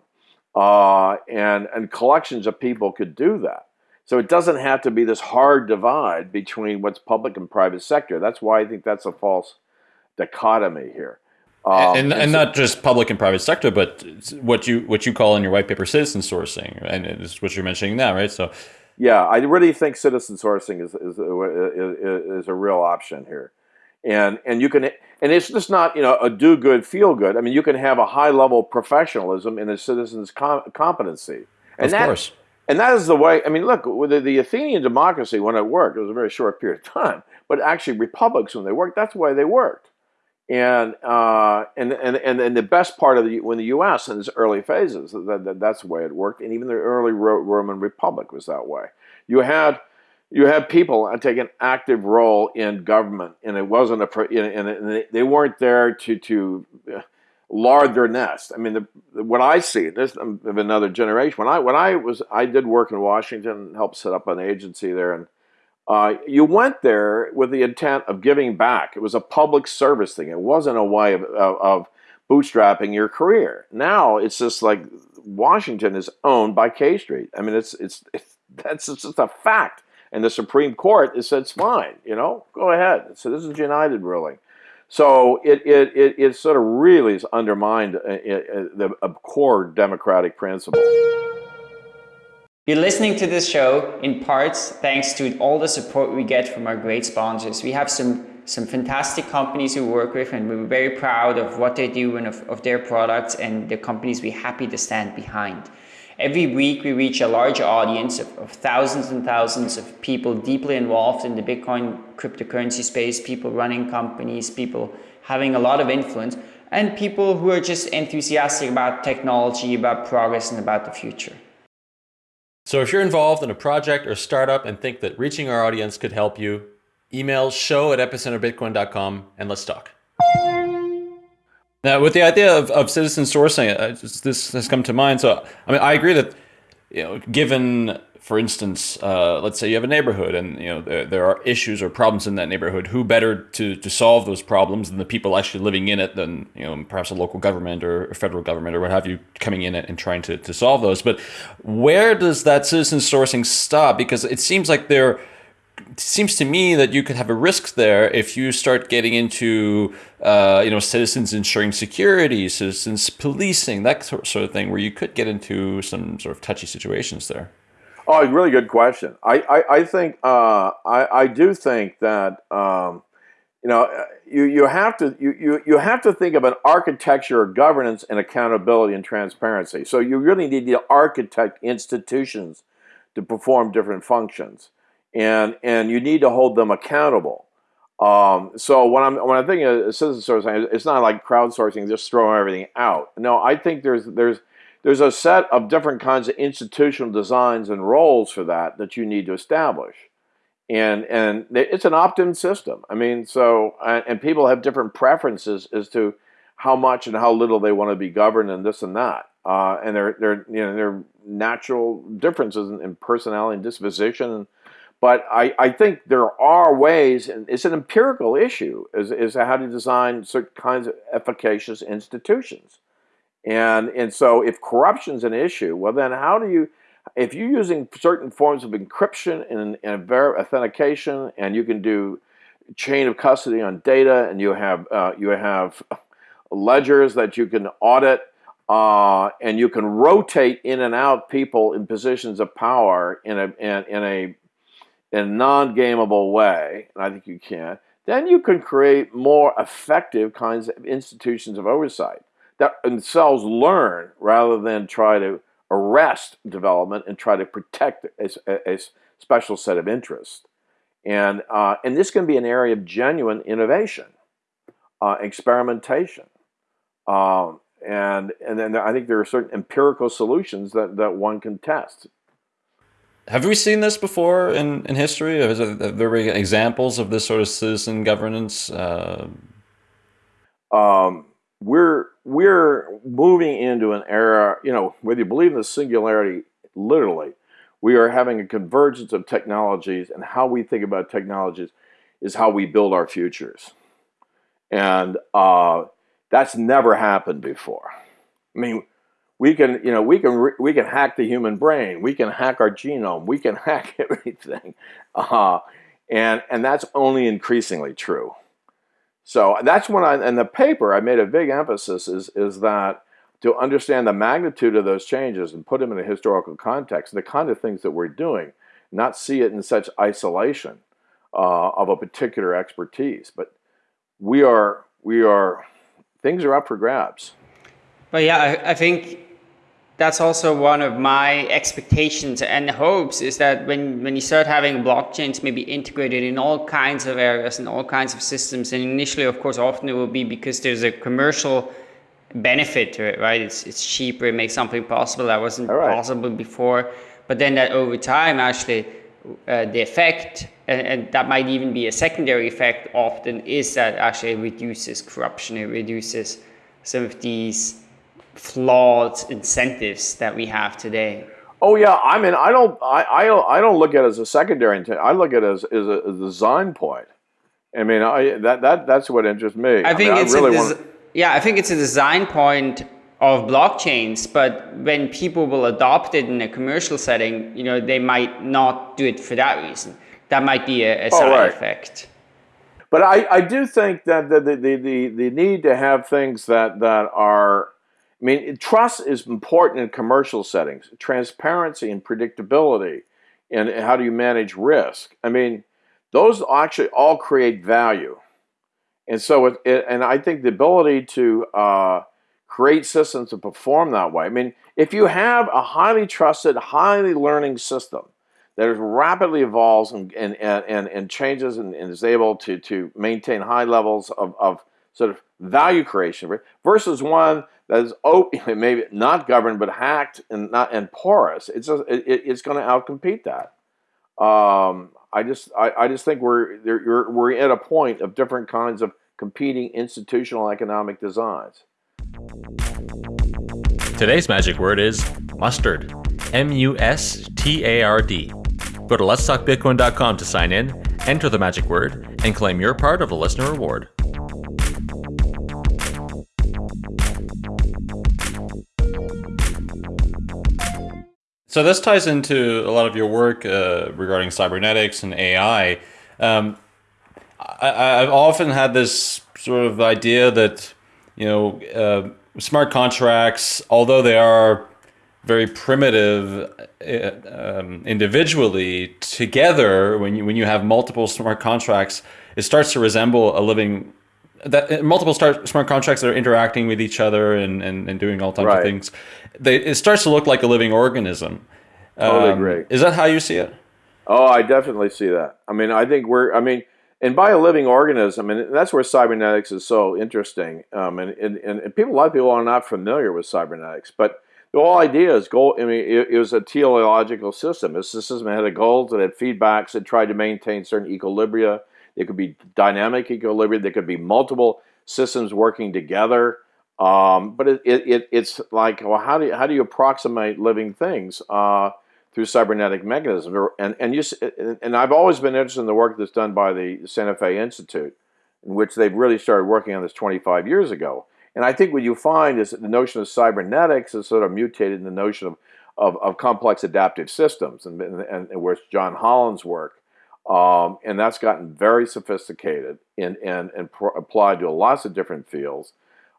uh, and, and collections of people could do that. So it doesn't have to be this hard divide between what's public and private sector. That's why I think that's a false dichotomy here. Um, and, and, not just public and private sector, but what you what you call in your white paper citizen sourcing, and it's what you're mentioning now, right? So, yeah, I really think citizen sourcing is is, is, is a real option here, and and you can and it's just not you know a do good feel good. I mean, you can have a high level professionalism in a citizen's com competency, and of that, course. And that is the way. I mean, look, with the, the Athenian democracy when it worked, it was a very short period of time. But actually, republics when they worked, that's the way they worked. And, uh, and, and, and, the best part of the, when the U.S. in its early phases, that, that, that's the way it worked. And even the early Roman Republic was that way. You had, you had people take an active role in government, and it wasn't a, and they weren't there to, to lard their nest. I mean, the, what I see, this of another generation. When I when I was, I did work in Washington, helped set up an agency there, and uh, you went there with the intent of giving back. It was a public service thing. It wasn't a way of, of, of bootstrapping your career. Now it's just like Washington is owned by K Street. I mean, it's it's, it's that's just a fact. And the Supreme Court has said it's fine. You know, go ahead. So this is United ruling. So it it it, it sort of really has undermined a, a, a, a core democratic principle. You're listening to this show in parts thanks to all the support we get from our great sponsors. We have some some fantastic companies we work with and we're very proud of what they do and of, of their products and the companies we're happy to stand behind. Every week we reach a large audience of, of thousands and thousands of people deeply involved in the Bitcoin cryptocurrency space, people running companies, people having a lot of influence, and people who are just enthusiastic about technology, about progress, and about the future. So if you're involved in a project or startup and think that reaching our audience could help you, email show at epicenterbitcoin.com and let's talk. Now, with the idea of, of citizen sourcing, uh, this has come to mind. So, I mean, I agree that, you know, given for instance, uh, let's say you have a neighborhood and you know there, there are issues or problems in that neighborhood. Who better to, to solve those problems than the people actually living in it than you know perhaps a local government or a federal government or what have you coming in and trying to, to solve those. But where does that citizen sourcing stop? Because it seems like there seems to me that you could have a risk there if you start getting into uh, you know citizens ensuring security, citizens policing, that sort of thing, where you could get into some sort of touchy situations there. Oh, really good question. I, I, I think, uh, I, I do think that um, you know, uh, you, you have to you, you, you have to think of an architecture of governance and accountability and transparency. So you really need to architect institutions to perform different functions, and and you need to hold them accountable. Um, so when I'm when I'm thinking of citizen sourcing, it's not like crowdsourcing, just throwing everything out. No, I think there's there's there's a set of different kinds of institutional designs and roles for that that you need to establish and and it's an opt-in system. I mean, so and people have different preferences as to how much and how little they want to be governed and this and that. Uh, and there there you know there are natural differences in, in personality and disposition. But I, I think there are ways, and it's an empirical issue, is, is how to design certain kinds of efficacious institutions. And and so if corruption's an issue, well then how do you if you're using certain forms of encryption and, and authentication, and you can do chain of custody on data, and you have uh, you have ledgers that you can audit, uh, and you can rotate in and out people in positions of power in a in, in a in a non-gameable way, and I think you can. Then you can create more effective kinds of institutions of oversight that themselves learn rather than try to arrest development and try to protect a, a special set of interests. And, uh, and this can be an area of genuine innovation, uh, experimentation. Um, and, and then I think there are certain empirical solutions that, that one can test. Have we seen this before in, in history? Have there been examples of this sort of citizen governance? Uh... Um, we're we're moving into an era, you know, whether you believe in the singularity literally, we are having a convergence of technologies and how we think about technologies is how we build our futures. And uh, that's never happened before. I mean, we can, you know, we can we can hack the human brain, we can hack our genome, we can hack everything, uh, and and that's only increasingly true. So that's when I, in the paper, I made a big emphasis is, is that to understand the magnitude of those changes and put them in a historical context, the kind of things that we're doing, not see it in such isolation uh, of a particular expertise. But we are, we are, things are up for grabs. But yeah, I, I think that's also one of my expectations and hopes is that when, when you start having blockchains maybe integrated in all kinds of areas and all kinds of systems, and initially, of course, often it will be because there's a commercial benefit to it, right? It's, it's cheaper, it makes something possible that wasn't right. possible before. But then that over time, actually, uh, the effect, and, and, that might even be a secondary effect often, is that actually it reduces corruption, it reduces some of these flawed incentives that we have today. Oh yeah, I mean, I don't, I, I I don't look at it as a secondary intent. I look at it as, as, a, as design point. I mean, I, that that that's what interests me. I, I think mean, it's I really a yeah, I think it's a design point of blockchains, but when people will adopt it in a commercial setting, you know, they might not do it for that reason. That might be a, a oh, side right. effect. But I, I do think that the, the, the, the need to have things that, that are I mean, trust is important in commercial settings, transparency and predictability, and how do you manage risk. I mean, those actually all create value. And so, it, it, and I think the ability to uh, create systems to perform that way. I mean, if you have a highly trusted, highly learning system that is rapidly evolves and, and, and, and changes and, and, is able to, to maintain high levels of, of sort of value creation versus one that is open, maybe not governed but hacked and not and porous. It's it, it's going to outcompete that. Um, I just I, I just think we're we're at a point of different kinds of competing institutional economic designs. Today's magic word is mustard. M U S T A R D. Go to letstalkbitcoin.com to sign in, enter the magic word, and claim your part of the listener reward. So this ties into a lot of your work uh, regarding cybernetics and AI. Um, I, have often had this sort of idea that you know uh, smart contracts, although they are very primitive uh, um, individually together when you when you have multiple smart contracts it starts to resemble a living that uh, multiple start, smart contracts that are interacting with each other and, and, and doing all types right. of things they, it starts to look like a living organism totally um, agree is that how you see it oh i definitely see that i mean i think we're i mean and by a living organism, and that's where cybernetics is so interesting. Um, and, and, and people, a lot of people are not familiar with cybernetics, but the whole idea is goal. I mean, it, it, was a teleological system. It's a system that had a goals, it had feedbacks, it tried to maintain certain equilibria. It could be dynamic equilibrium. There could be multiple systems working together. Um, but it, it, it's like, well, how do you, how do you approximate living things uh, through cybernetic mechanisms? And and you and I've always been interested in the work that's done by the Santa Fe Institute, in which they've really started working on this 25 years ago. And I think what you find is that the notion of cybernetics is sort of mutated in the notion of, of, of complex adaptive systems, and, and, and where's John Holland's work. Um, and that's gotten very sophisticated and, and, and applied to lots of different fields.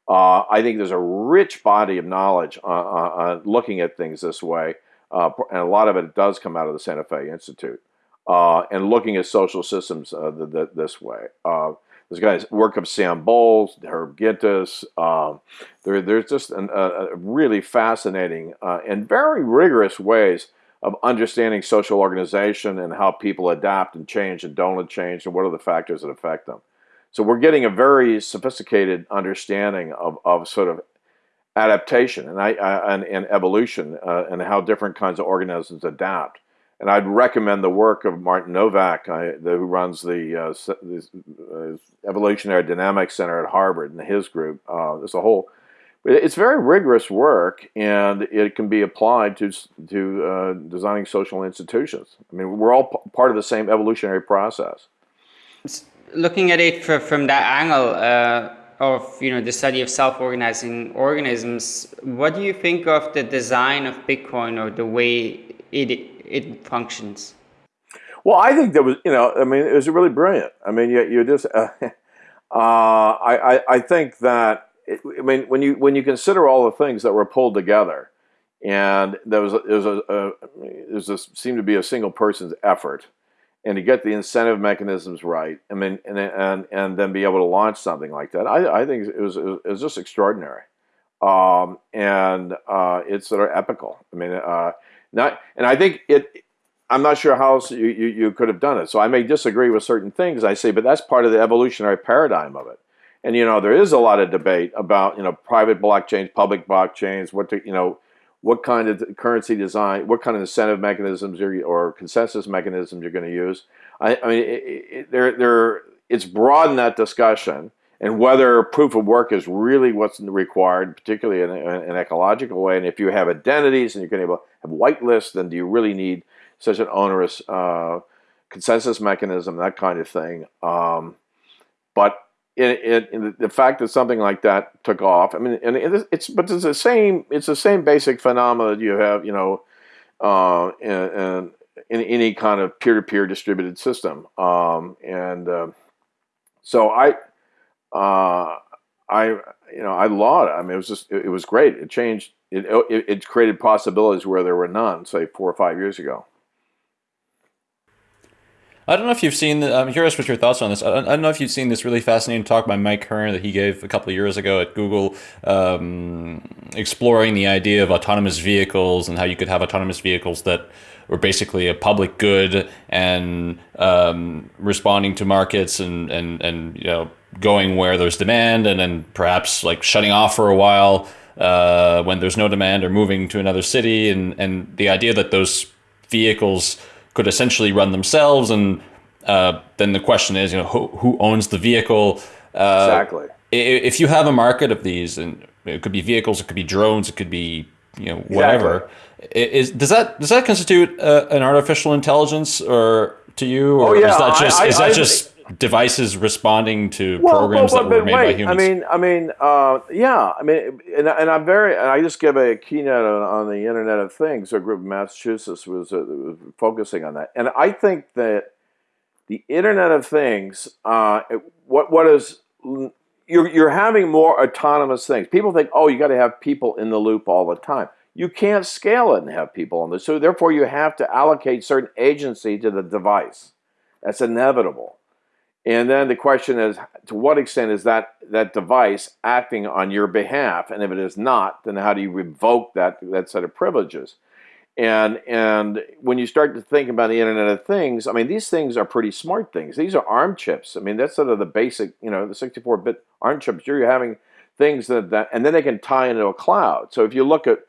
Uh, I think there's a rich body of knowledge on, on, on looking at things this way, uh, and a lot of it does come out of the Santa Fe Institute, uh, and looking at social systems uh, the, the, this way. Uh, there's guys work of Sam Bowles, Herb Gintis. Um, there, there's just an, a, a, really fascinating uh, and very rigorous ways of understanding social organization and how people adapt and change and don't change and what are the factors that affect them. So we're getting a very sophisticated understanding of, of sort of adaptation and, I, and, and, evolution uh, and how different kinds of organisms adapt. And I'd recommend the work of Martin Nowak, I, the, who runs the, uh, the uh, Evolutionary Dynamics Center at Harvard and his group. Uh, there's a whole, it's very rigorous work, and it can be applied to to uh, designing social institutions. I mean, we're all part of the same evolutionary process. Looking at it from that angle uh, of you know the study of self-organizing organisms, what do you think of the design of Bitcoin or the way it it functions? Well, I think that was, you know, I mean, it was really brilliant. I mean, you, you just, uh, uh, I, I, I think that, it, I mean, when you when you consider all the things that were pulled together, and there was, there was a, a there was seemed to be a single person's effort, and to get the incentive mechanisms right, I mean, and and and then be able to launch something like that, I, I think it was it was just extraordinary, um, and uh, it's sort of epical. I mean, uh, not, and I think it. I'm not sure how else you, you, you could have done it. So I may disagree with certain things I say, but that's part of the evolutionary paradigm of it. And you know, there is a lot of debate about you know private blockchains, public blockchains, what to, you know, what kind of currency design, what kind of incentive mechanisms or consensus mechanisms you're going to use. I, I mean, it, it, there, there, it's broadened that discussion and whether proof of work is really what's required, particularly in, an ecological way. And if you have identities and you're going to have whitelists, then do you really need such an onerous uh, consensus mechanism, that kind of thing? Um, but the fact that something like that took off, I mean, and it's but it's the same. It's the same basic phenomena that you have, you know, uh, in, in, any kind of peer-to-peer distributed system. Um, and uh, so I uh, I you know I laud it. I mean, it was just it, was great. It changed. It, it created possibilities where there were none, say four or five years ago. I don't know if you've seen. The, I'm curious what your thoughts on this. I don't know if you've seen this really fascinating talk by Mike Hearn that he gave a couple of years ago at Google, um, exploring the idea of autonomous vehicles and how you could have autonomous vehicles that were basically a public good and um, responding to markets and and and you know going where there's demand and then perhaps like shutting off for a while uh, when there's no demand or moving to another city and and the idea that those vehicles could essentially run themselves and uh, then the question is you know who, who owns the vehicle uh, exactly if you have a market of these and it could be vehicles it could be drones it could be you know whatever exactly. is does that does that constitute uh, an artificial intelligence or to you or oh, yeah. is that just I, I, is that I, just devices responding to well, programs well, that were made wait, by humans. I mean, I mean, uh, yeah, I mean, and, and I'm very, and I just give a keynote on, on the Internet of Things. A group in Massachusetts was, uh, was focusing on that, and I think that the Internet of Things, uh, what what is you're you're having more autonomous things. People think, oh, you got to have people in the loop all the time. you can't scale it and have people on this. So therefore, you have to allocate certain agency to the device. That's inevitable. And then the question is, to what extent is that, that device acting on your behalf? And if it is not, then how do you revoke that, that set of privileges? And, and when you start to think about the Internet of Things, I mean, these things are pretty smart things. These are ARM chips. I mean, that's sort of the basic, you know, the 64-bit ARM chips. You're having things that, that, and then they can tie into a cloud. So if you look at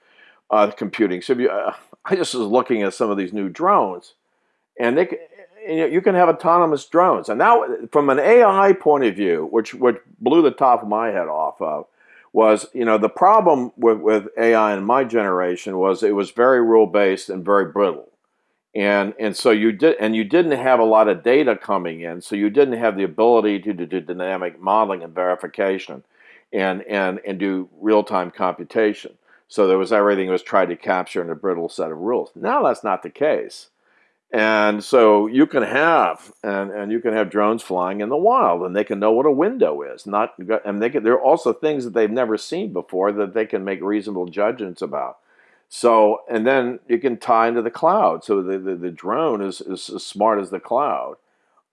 uh, computing, so if you, uh, I just was looking at some of these new drones, and they, you can have autonomous drones. And now, from an AI point of view, which which blew the top of my head off of, was you know the problem with with AI in my generation was it was very rule based and very brittle, and and so you did and you didn't have a lot of data coming in, so you didn't have the ability to do dynamic modeling and verification, and and and do real time computation. So there was everything was tried to capture in a brittle set of rules. Now that's not the case. And so you can have and, and you can have drones flying in the wild and they can know what a window is. Not and they can there are also things that they've never seen before that they can make reasonable judgments about. So and then you can tie into the cloud. So the, the, the drone is, is as smart as the cloud.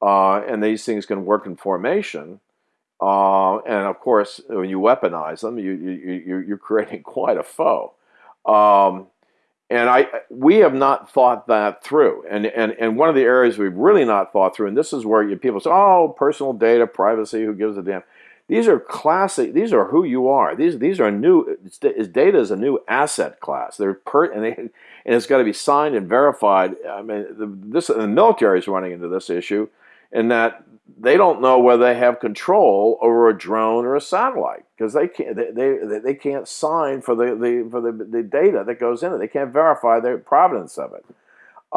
Uh, and these things can work in formation. Uh, and of course, when you weaponize them, you, you, you're creating quite a foe. Um, and I, we have not thought that through. And, and, and one of the areas we've really not thought through, and this is where you, people say, oh, personal data, privacy, who gives a damn? These are classic, these are who you are. These, these are new, data is a new asset class. They're per, and, they, and it's got to be signed and verified. I mean, the, this, the military is running into this issue in that they don't know whether they have control over a drone or a satellite because they can't they, they, they can't sign for the, the for the, the data that goes in it. They can't verify the provenance of it,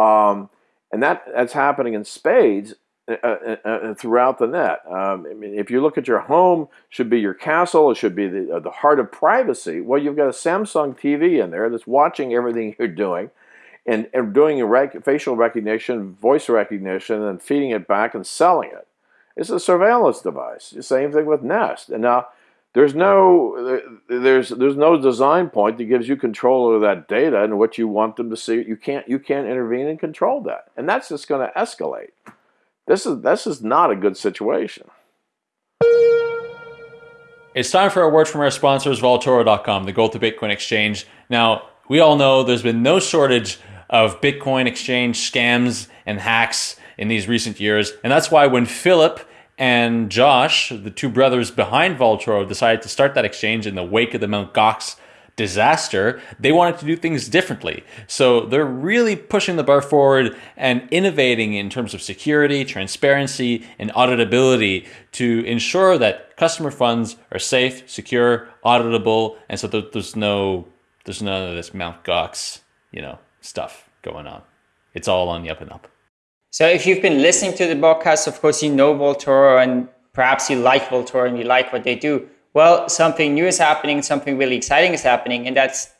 um, and that that's happening in spades uh, uh, uh, throughout the net. Um, I mean, if you look at your home, should be your castle. It should be the uh, the heart of privacy. Well, you've got a Samsung TV in there that's watching everything you're doing and, and doing rec facial recognition, voice recognition, and feeding it back and selling it. It's a surveillance device. The same thing with Nest. And now there's no there's there's no design point that gives you control over that data and what you want them to see. You can't you can't intervene and control that, and that's just going to escalate. This is this is not a good situation. It's time for a word from our sponsors, Vaultoro.com, the gold to Bitcoin exchange. Now, we all know there's been no shortage of Bitcoin exchange scams and hacks in these recent years. And that's why when Philip and Josh, the two brothers behind Vaultoro, decided to start that exchange in the wake of the Mt. Gox disaster, they wanted to do things differently. So they're really pushing the bar forward and innovating in terms of security, transparency, and auditability to ensure that customer funds are safe, secure, auditable, and so there's no there's none of this Mt. Gox, you know, stuff going on. It's all on the up and up. So if you've been listening to the podcast, of course, you know Vaultoro and perhaps you like Vaultoro and you like what they do. Well, something new is happening, something really exciting is happening, and that's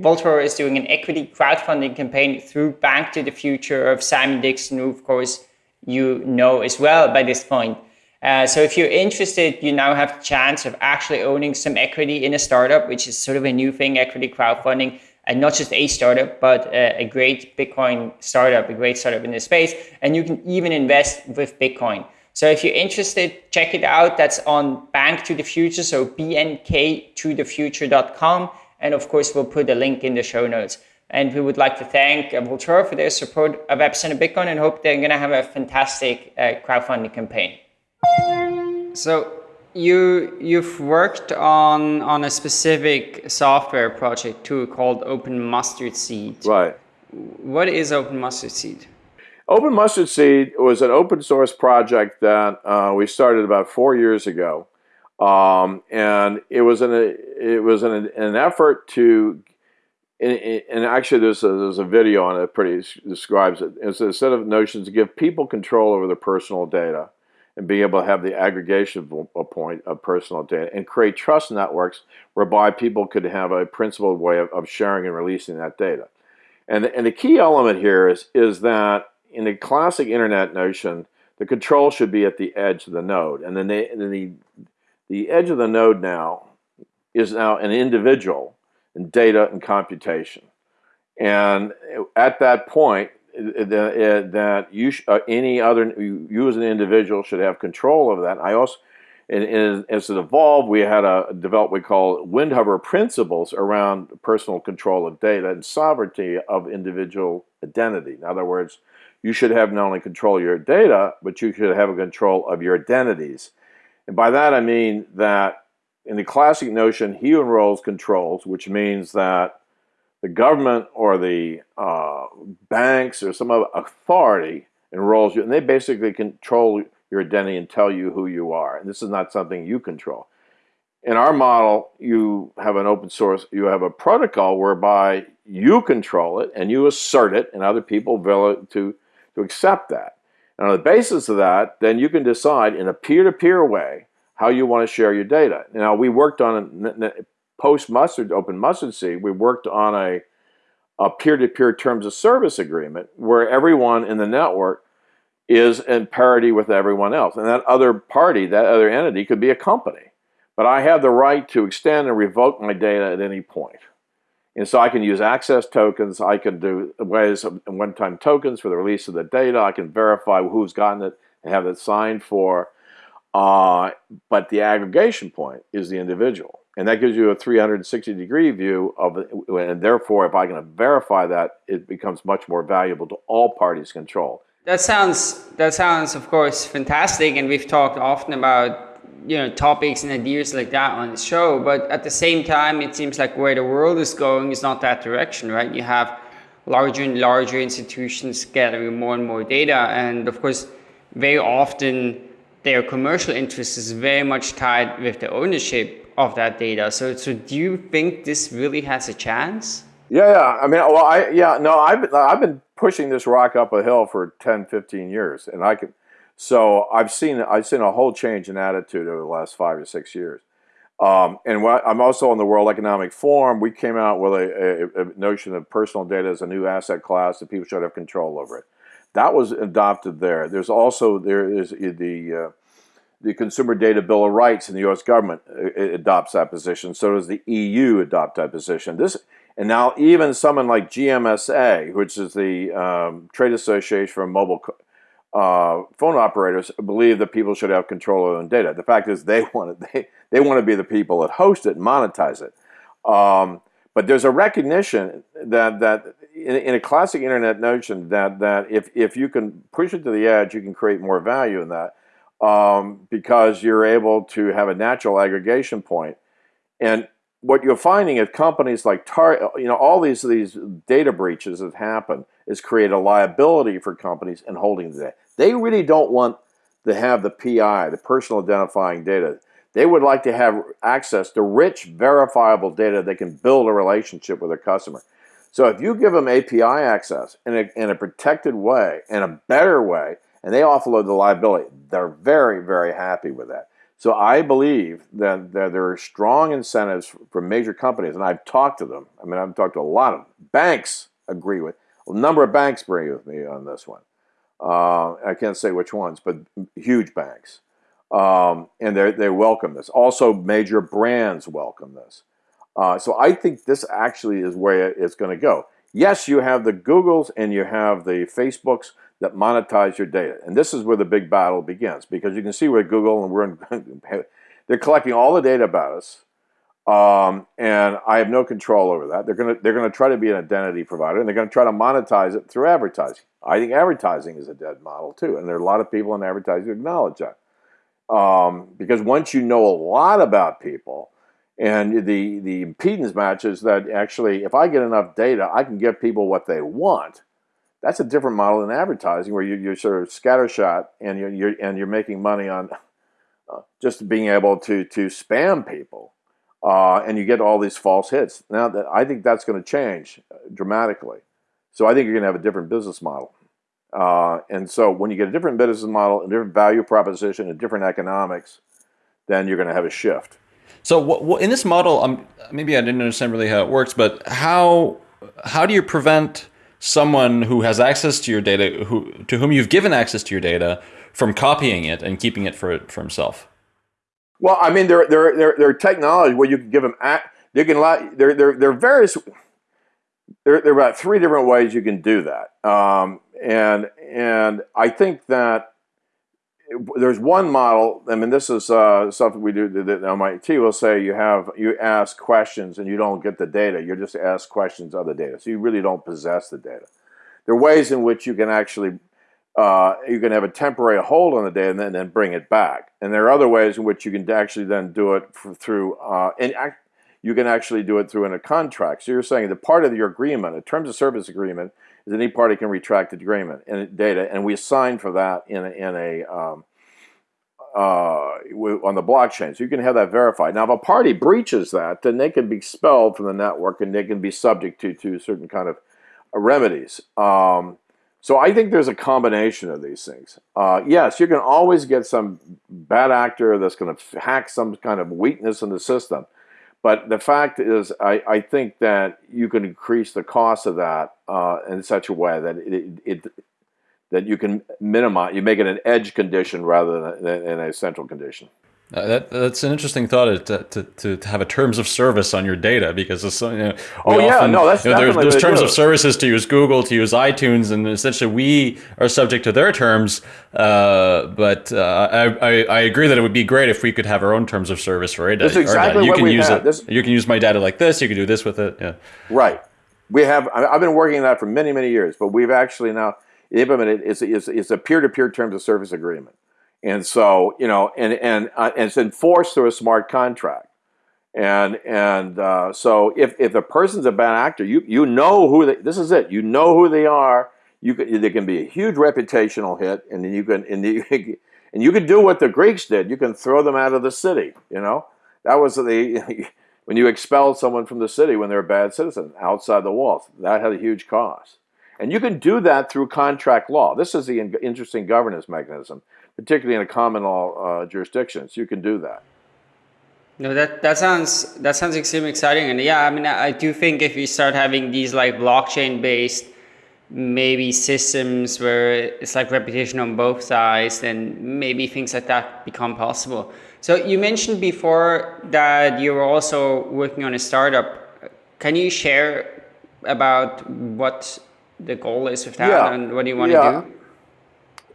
Vaultoro is doing an equity crowdfunding campaign through Bank to the Future of Simon Dixon, who of course you know as well by this point. Uh, so if you're interested, you now have the chance of actually owning some equity in a startup, which is sort of a new thing, equity crowdfunding and not just a startup, but a, a, great Bitcoin startup, a great startup in this space. And you can even invest with Bitcoin. So if you're interested, check it out. That's on Bank to the Future, so bnk2thefuture.com. And of course, we'll put a link in the show notes. And we would like to thank Vaultoro for their support of Epicenter Bitcoin and hope they're going to have a fantastic uh, crowdfunding campaign. So you you've worked on on a specific software project too called Open Mustard Seed. Right. What is Open Mustard Seed? Open Mustard Seed was an open source project that uh, we started about four years ago, um, and it was an it was an, an effort to. And actually, there's a, there's a video on it that pretty describes it. It's a set of notions to give people control over their personal data and be able to have the aggregation point of personal data and create trust networks whereby people could have a principled way of, of sharing and releasing that data. And, and the key element here is, is that in the classic internet notion, the control should be at the edge of the node. And then, the, the, the edge of the node now is now an individual. and data and computation. And at that point, that you uh, any other you as an individual should have control of that. I also and, and, as it evolved, we had a develop we call Windhover principles around personal control of data and sovereignty of individual identity. In other words, you should have not only control of your data, but you should have a control of your identities. And by that I mean that in the classic notion, he enrolls controls, which means that the government or the uh, banks or some other authority enrolls you, and they basically control your identity and tell you who you are. And this is not something you control. In our model, you have an open source, you have a protocol whereby you control it and you assert it, and other people to, to accept that. And on the basis of that, then you can decide in a peer-to-peer -peer way how you want to share your data. Now, we worked on post mustard, open mustard seed, we worked on a a peer-to-peer -peer terms of service agreement where everyone in the network is in parity with everyone else. And that other party, that other entity could be a company. But I have the right to extend and revoke my data at any point. And so I can use access tokens, I can do ways of one-time tokens for the release of the data, I can verify who's gotten it and have it signed for. Uh, but the aggregation point is the individual. And that gives you a 360 degree view of. And therefore, if I can verify that, it becomes much more valuable to all parties control. That sounds that sounds of course fantastic, and we've talked often about you know topics and ideas like that on the show. But at the same time, it seems like where the world is going is not that direction, right? You have larger and larger institutions gathering more and more data, and of course, very often their commercial interest is very much tied with the ownership of that data. So, so do you think this really has a chance? Yeah, yeah. I mean, well, I yeah, no, I've I've been pushing this rock up a hill for 10, 15 years. And I can, so I've seen, I've seen a whole change in attitude over the last five or six years. Um, and I'm also on the World Economic Forum. We came out with a, a, a, notion of personal data as a new asset class that people should have control over it. That was adopted there. There's also there is the uh, the Consumer Data Bill of Rights in the U.S. government uh, adopts that position. So does the EU adopt that position. This and now even someone like GMSA, which is the um, trade association for mobile uh, phone operators, believe that people should have control of their own data. The fact is they want to, they, they want to be the people that host it and monetize it. Um, but there's a recognition that, that in, in, a classic internet notion that, that if, if you can push it to the edge, you can create more value in that um, because you're able to have a natural aggregation point. And what you're finding is companies like Tar, you know, all these these data breaches that happen is create a liability for companies in holding the data. They really don't want to have the PI, the personal identifying data. They would like to have access to rich, verifiable data they can build a relationship with their customer. So if you give them API access in a, in a protected way, in a better way, and they offload the liability, they're very, very happy with that. So I believe that, that there are strong incentives for major companies, and I've talked to them. I mean, I've talked to a lot of them. banks. Agree with a number of banks agree with me on this one. Uh, I can't say which ones, but huge banks, um, and they they welcome this. Also, major brands welcome this. Uh, so I think this actually is where it's going to go. Yes, you have the Googles and you have the Facebooks that monetize your data. And this is where the big battle begins because you can see where Google and we're in, they're collecting all the data about us. Um, and I have no control over that. They're gonna they're gonna try to be an identity provider, and they're gonna try to monetize it through advertising. I think advertising is a dead model too, and there are a lot of people in advertising who acknowledge that. Um, because once you know a lot about people, and the the impedance matches that actually, if I get enough data, I can give people what they want that's a different model than advertising where you, are sort of scattershot and you're, you're, and you're making money on uh, just being able to, to spam people. Uh, and you get all these false hits. Now, that, I think that's going to change uh, dramatically. So I think you're going to have a different business model. Uh, and so when you get a different business model, a different value proposition, a different economics, then you're going to have a shift. So in this model, um, maybe I didn't understand really how it works, but how how do you prevent someone who has access to your data, who to whom you've given access to your data, from copying it and keeping it for for himself? Well, I mean, there there there, there are technology where you can give them. you can there there there are various there, there are about three different ways you can do that, um, and and I think that there's one model. I mean, this is uh, something we do that MIT will say you have you ask questions and you don't get the data. You just ask questions of the data, so you really don't possess the data. There are ways in which you can actually uh, you can have a temporary hold on the data and then, then bring it back. And there are other ways in which you can actually then do it through uh, and you can actually do it through in a contract. So you're saying that part of your agreement, a terms of service agreement, is any party can retract the agreement and data, and we assign for that in a, in a um, uh, on the blockchain. So you can have that verified. Now, if a party breaches that, then they can be expelled from the network and they can be subject to, to certain kind of remedies. Um, so I think there's a combination of these things. Uh, yes, you can always get some bad actor that's going to hack some kind of weakness in the system. But the fact is, I, I think that you can increase the cost of that uh, in such a way that it, it, that you can minimize, you make it an edge condition rather than, than a central condition. Uh, that, that's an interesting thought to, to, to, have a terms of service on your data because it's, you know, oh yeah no that's you know, there's, there's terms of services to use Google to use iTunes and essentially we are subject to their terms uh, but uh, I, I, I, agree that it would be great if we could have our own terms of service for data. That's exactly you what can we use have. it. This, you can use my data like this you can do this with it yeah. Right. We have I've been working on that for many many years but we've actually now implemented it's, it's, it's a peer-to-peer terms of service agreement and so, you know, and and, uh, and it's enforced through a smart contract. And and uh, so, if if a person's a bad actor, you you know who they. This is it. You know who they are. You can, there can be a huge reputational hit, and then you can and you, can, and you can do what the Greeks did. You can throw them out of the city. You know, that was the when you expel someone from the city when they're a bad citizen outside the walls. That had a huge cost. And you can do that through contract law. This is the interesting governance mechanism particularly in a common law uh, jurisdictions. You can do that. No, that that sounds that sounds extremely exciting, and yeah, I mean, I do think if we start having these like blockchain based maybe systems where it's like reputation on both sides, then maybe things like that become possible. So you mentioned before that you were also working on a startup. Can you share about what the goal is with that yeah. and what do you want yeah. to do?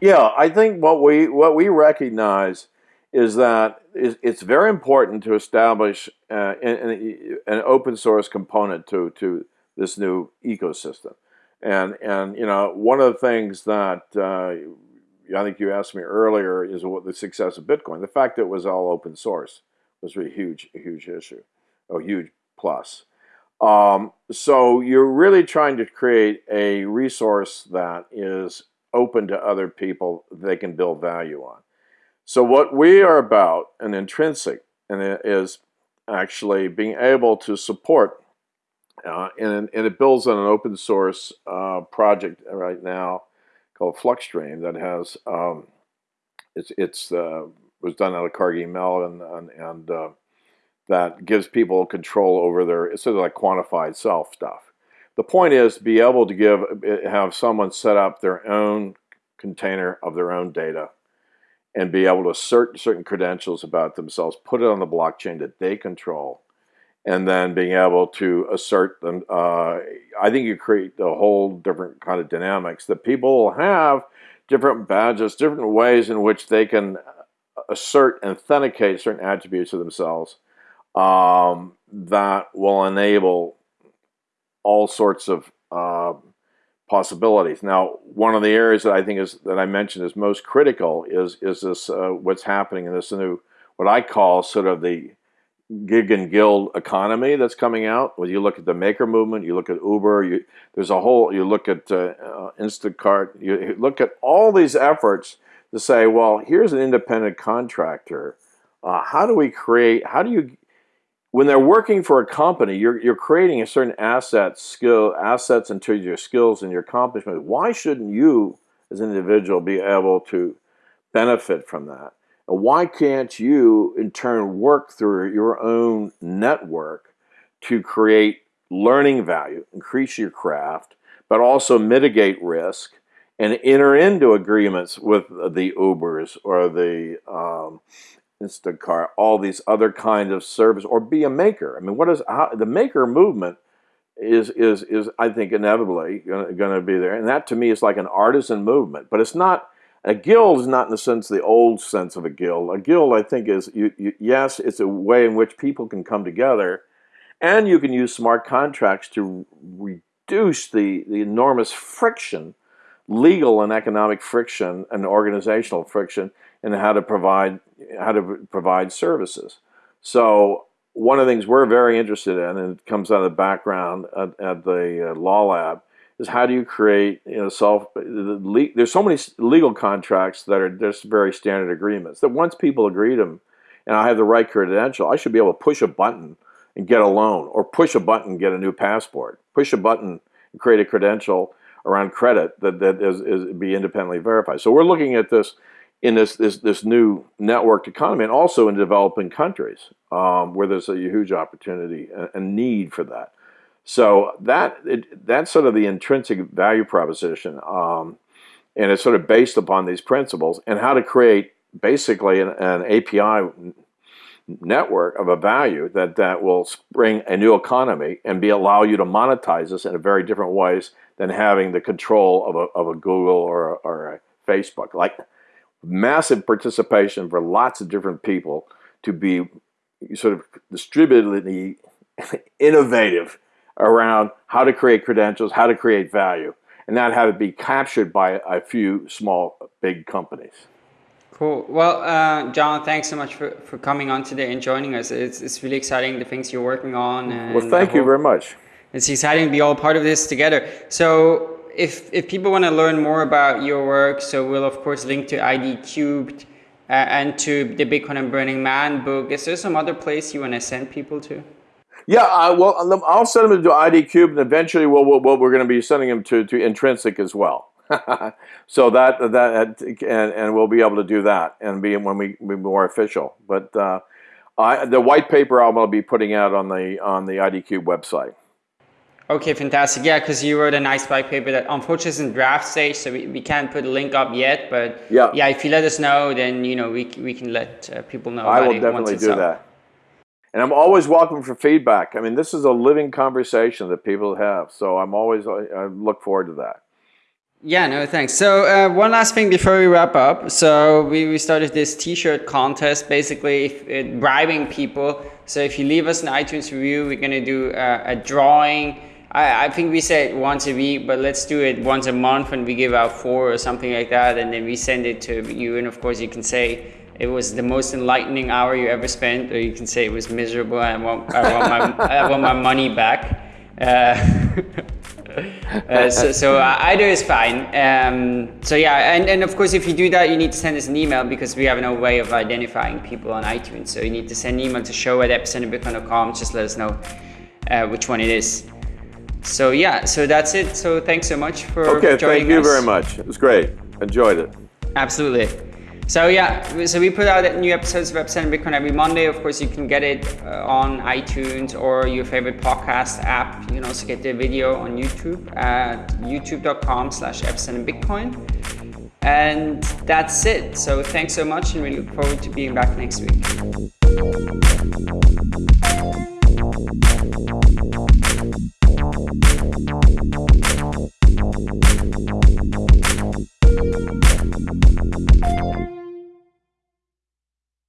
Yeah, I think what we what we recognize is that it's very important to establish uh, an, an, open source component to to this new ecosystem, and and you know one of the things that uh, I think you asked me earlier is what the success of Bitcoin. The fact that it was all open source was a huge a huge issue, a huge plus. Um, so you're really trying to create a resource that is open to other people they can build value on. So what we are about, and intrinsic, and it is actually being able to support, uh, and, and, it builds on an open source uh, project right now called Fluxtream that has, um, it's, it's uh, was done out of Carnegie Mellon and, and uh, that gives people control over their, it's sort of like quantified self stuff. The point is to be able to give have someone set up their own container of their own data and be able to assert certain credentials about themselves, put it on the blockchain that they control, and then being able to assert them. Uh, I think you create a whole different kind of dynamics that people will have different badges, different ways in which they can assert and authenticate certain attributes of themselves um, that will enable all sorts of uh, possibilities. Now, one of the areas that I think is that I mentioned is most critical is is this uh, what's happening in this new what I call sort of the gig and guild economy that's coming out. When you look at the maker movement, you look at Uber, you, there's a whole. You look at uh, uh, Instacart, you look at all these efforts to say, well, here's an independent contractor. Uh, how do we create? How do you when they're working for a company, you're, you're creating a certain asset, skill, assets into your skills and your accomplishments. Why shouldn't you, as an individual, be able to benefit from that? And why can't you, in turn, work through your own network to create learning value, increase your craft, but also mitigate risk and enter into agreements with the Ubers or the um, Instacart, all these other kinds of service, or be a maker. I mean, what is how, the maker movement is is is I think inevitably going to be there, and that to me is like an artisan movement. But it's not a guild is not in the sense the old sense of a guild. A guild, I think, is you, you, yes, it's a way in which people can come together, and you can use smart contracts to reduce the the enormous friction, legal and economic friction, and organizational friction in how to provide how to provide services. So one of the things we're very interested in, and it comes out of the background at, at the uh, law lab, is how do you create you know self the, there's so many legal contracts that are just very standard agreements that once people agree to them and I have the right credential I should be able to push a button and get a loan or push a button and get a new passport push a button and create a credential around credit that, that is, is be independently verified so we're looking at this in this this, this new networked economy and also in developing countries um, where there's a huge opportunity and need for that so that it, that's sort of the intrinsic value proposition, um, and it's sort of based upon these principles and how to create basically an, an, API network of a value that that will spring a new economy and be allow you to monetize this in a very different ways than having the control of a, of a Google or or a Facebook. Like massive participation for lots of different people to be sort of distributedly innovative around how to create credentials, how to create value, and not have it be captured by a few small, big companies. Cool. Well, uh, John, thanks so much for, for coming on today and joining us. It's, it's really exciting, the things you're working on. well, thank you very much. It's exciting to be all part of this together. So if, if people want to learn more about your work, so we'll of course link to ID Cubed uh, and to the Bitcoin and Burning Man book. Is there some other place you want to send people to? Yeah, I, well, I'll send them to ID Cube, and eventually, we'll, we'll, we're going to be sending them to, to Intrinsic as well. so that that and and we'll be able to do that and be when we be more official. But uh, I, the white paper I'm going to be putting out on the on the ID Cube website. Okay, fantastic. Yeah, because you wrote a nice white paper that unfortunately is in draft stage, so we, we can't put a link up yet. But yeah, yeah, if you let us know, then you know we we can let uh, people know. I will definitely do up. that. And I'm always welcome for feedback. I mean, this is a living conversation that people have. So I'm always, I look forward to that. Yeah, no, thanks. So uh, one last thing before we wrap up. So we, we started this t-shirt contest, basically if, uh, bribing people. So if you leave us an iTunes review, we're going to do uh, a drawing. I, I think we said once a week, but let's do it once a month and we give out four or something like that. And then we send it to you. And of course you can say, it was the most enlightening hour you ever spent, or you can say it was miserable. I want, I want, my, I want my money back. Uh, uh, so, so either is fine. Um, so yeah, and, and of course, if you do that, you need to send us an email because we have no way of identifying people on iTunes. So you need to send an email to show at epicenterbitcoin.com. Just let us know uh, which one it is. So yeah, so that's it. So thanks so much for okay. Joining thank you us. very much. It was great. Enjoyed it. Absolutely. So yeah, so we put out new episodes of Epicenter Bitcoin every Monday. Of course, you can get it uh, on iTunes or your favorite podcast app. You can also get the video on YouTube at youtube.com slash Bitcoin. And that's it. So thanks so much and we look forward to being back next week.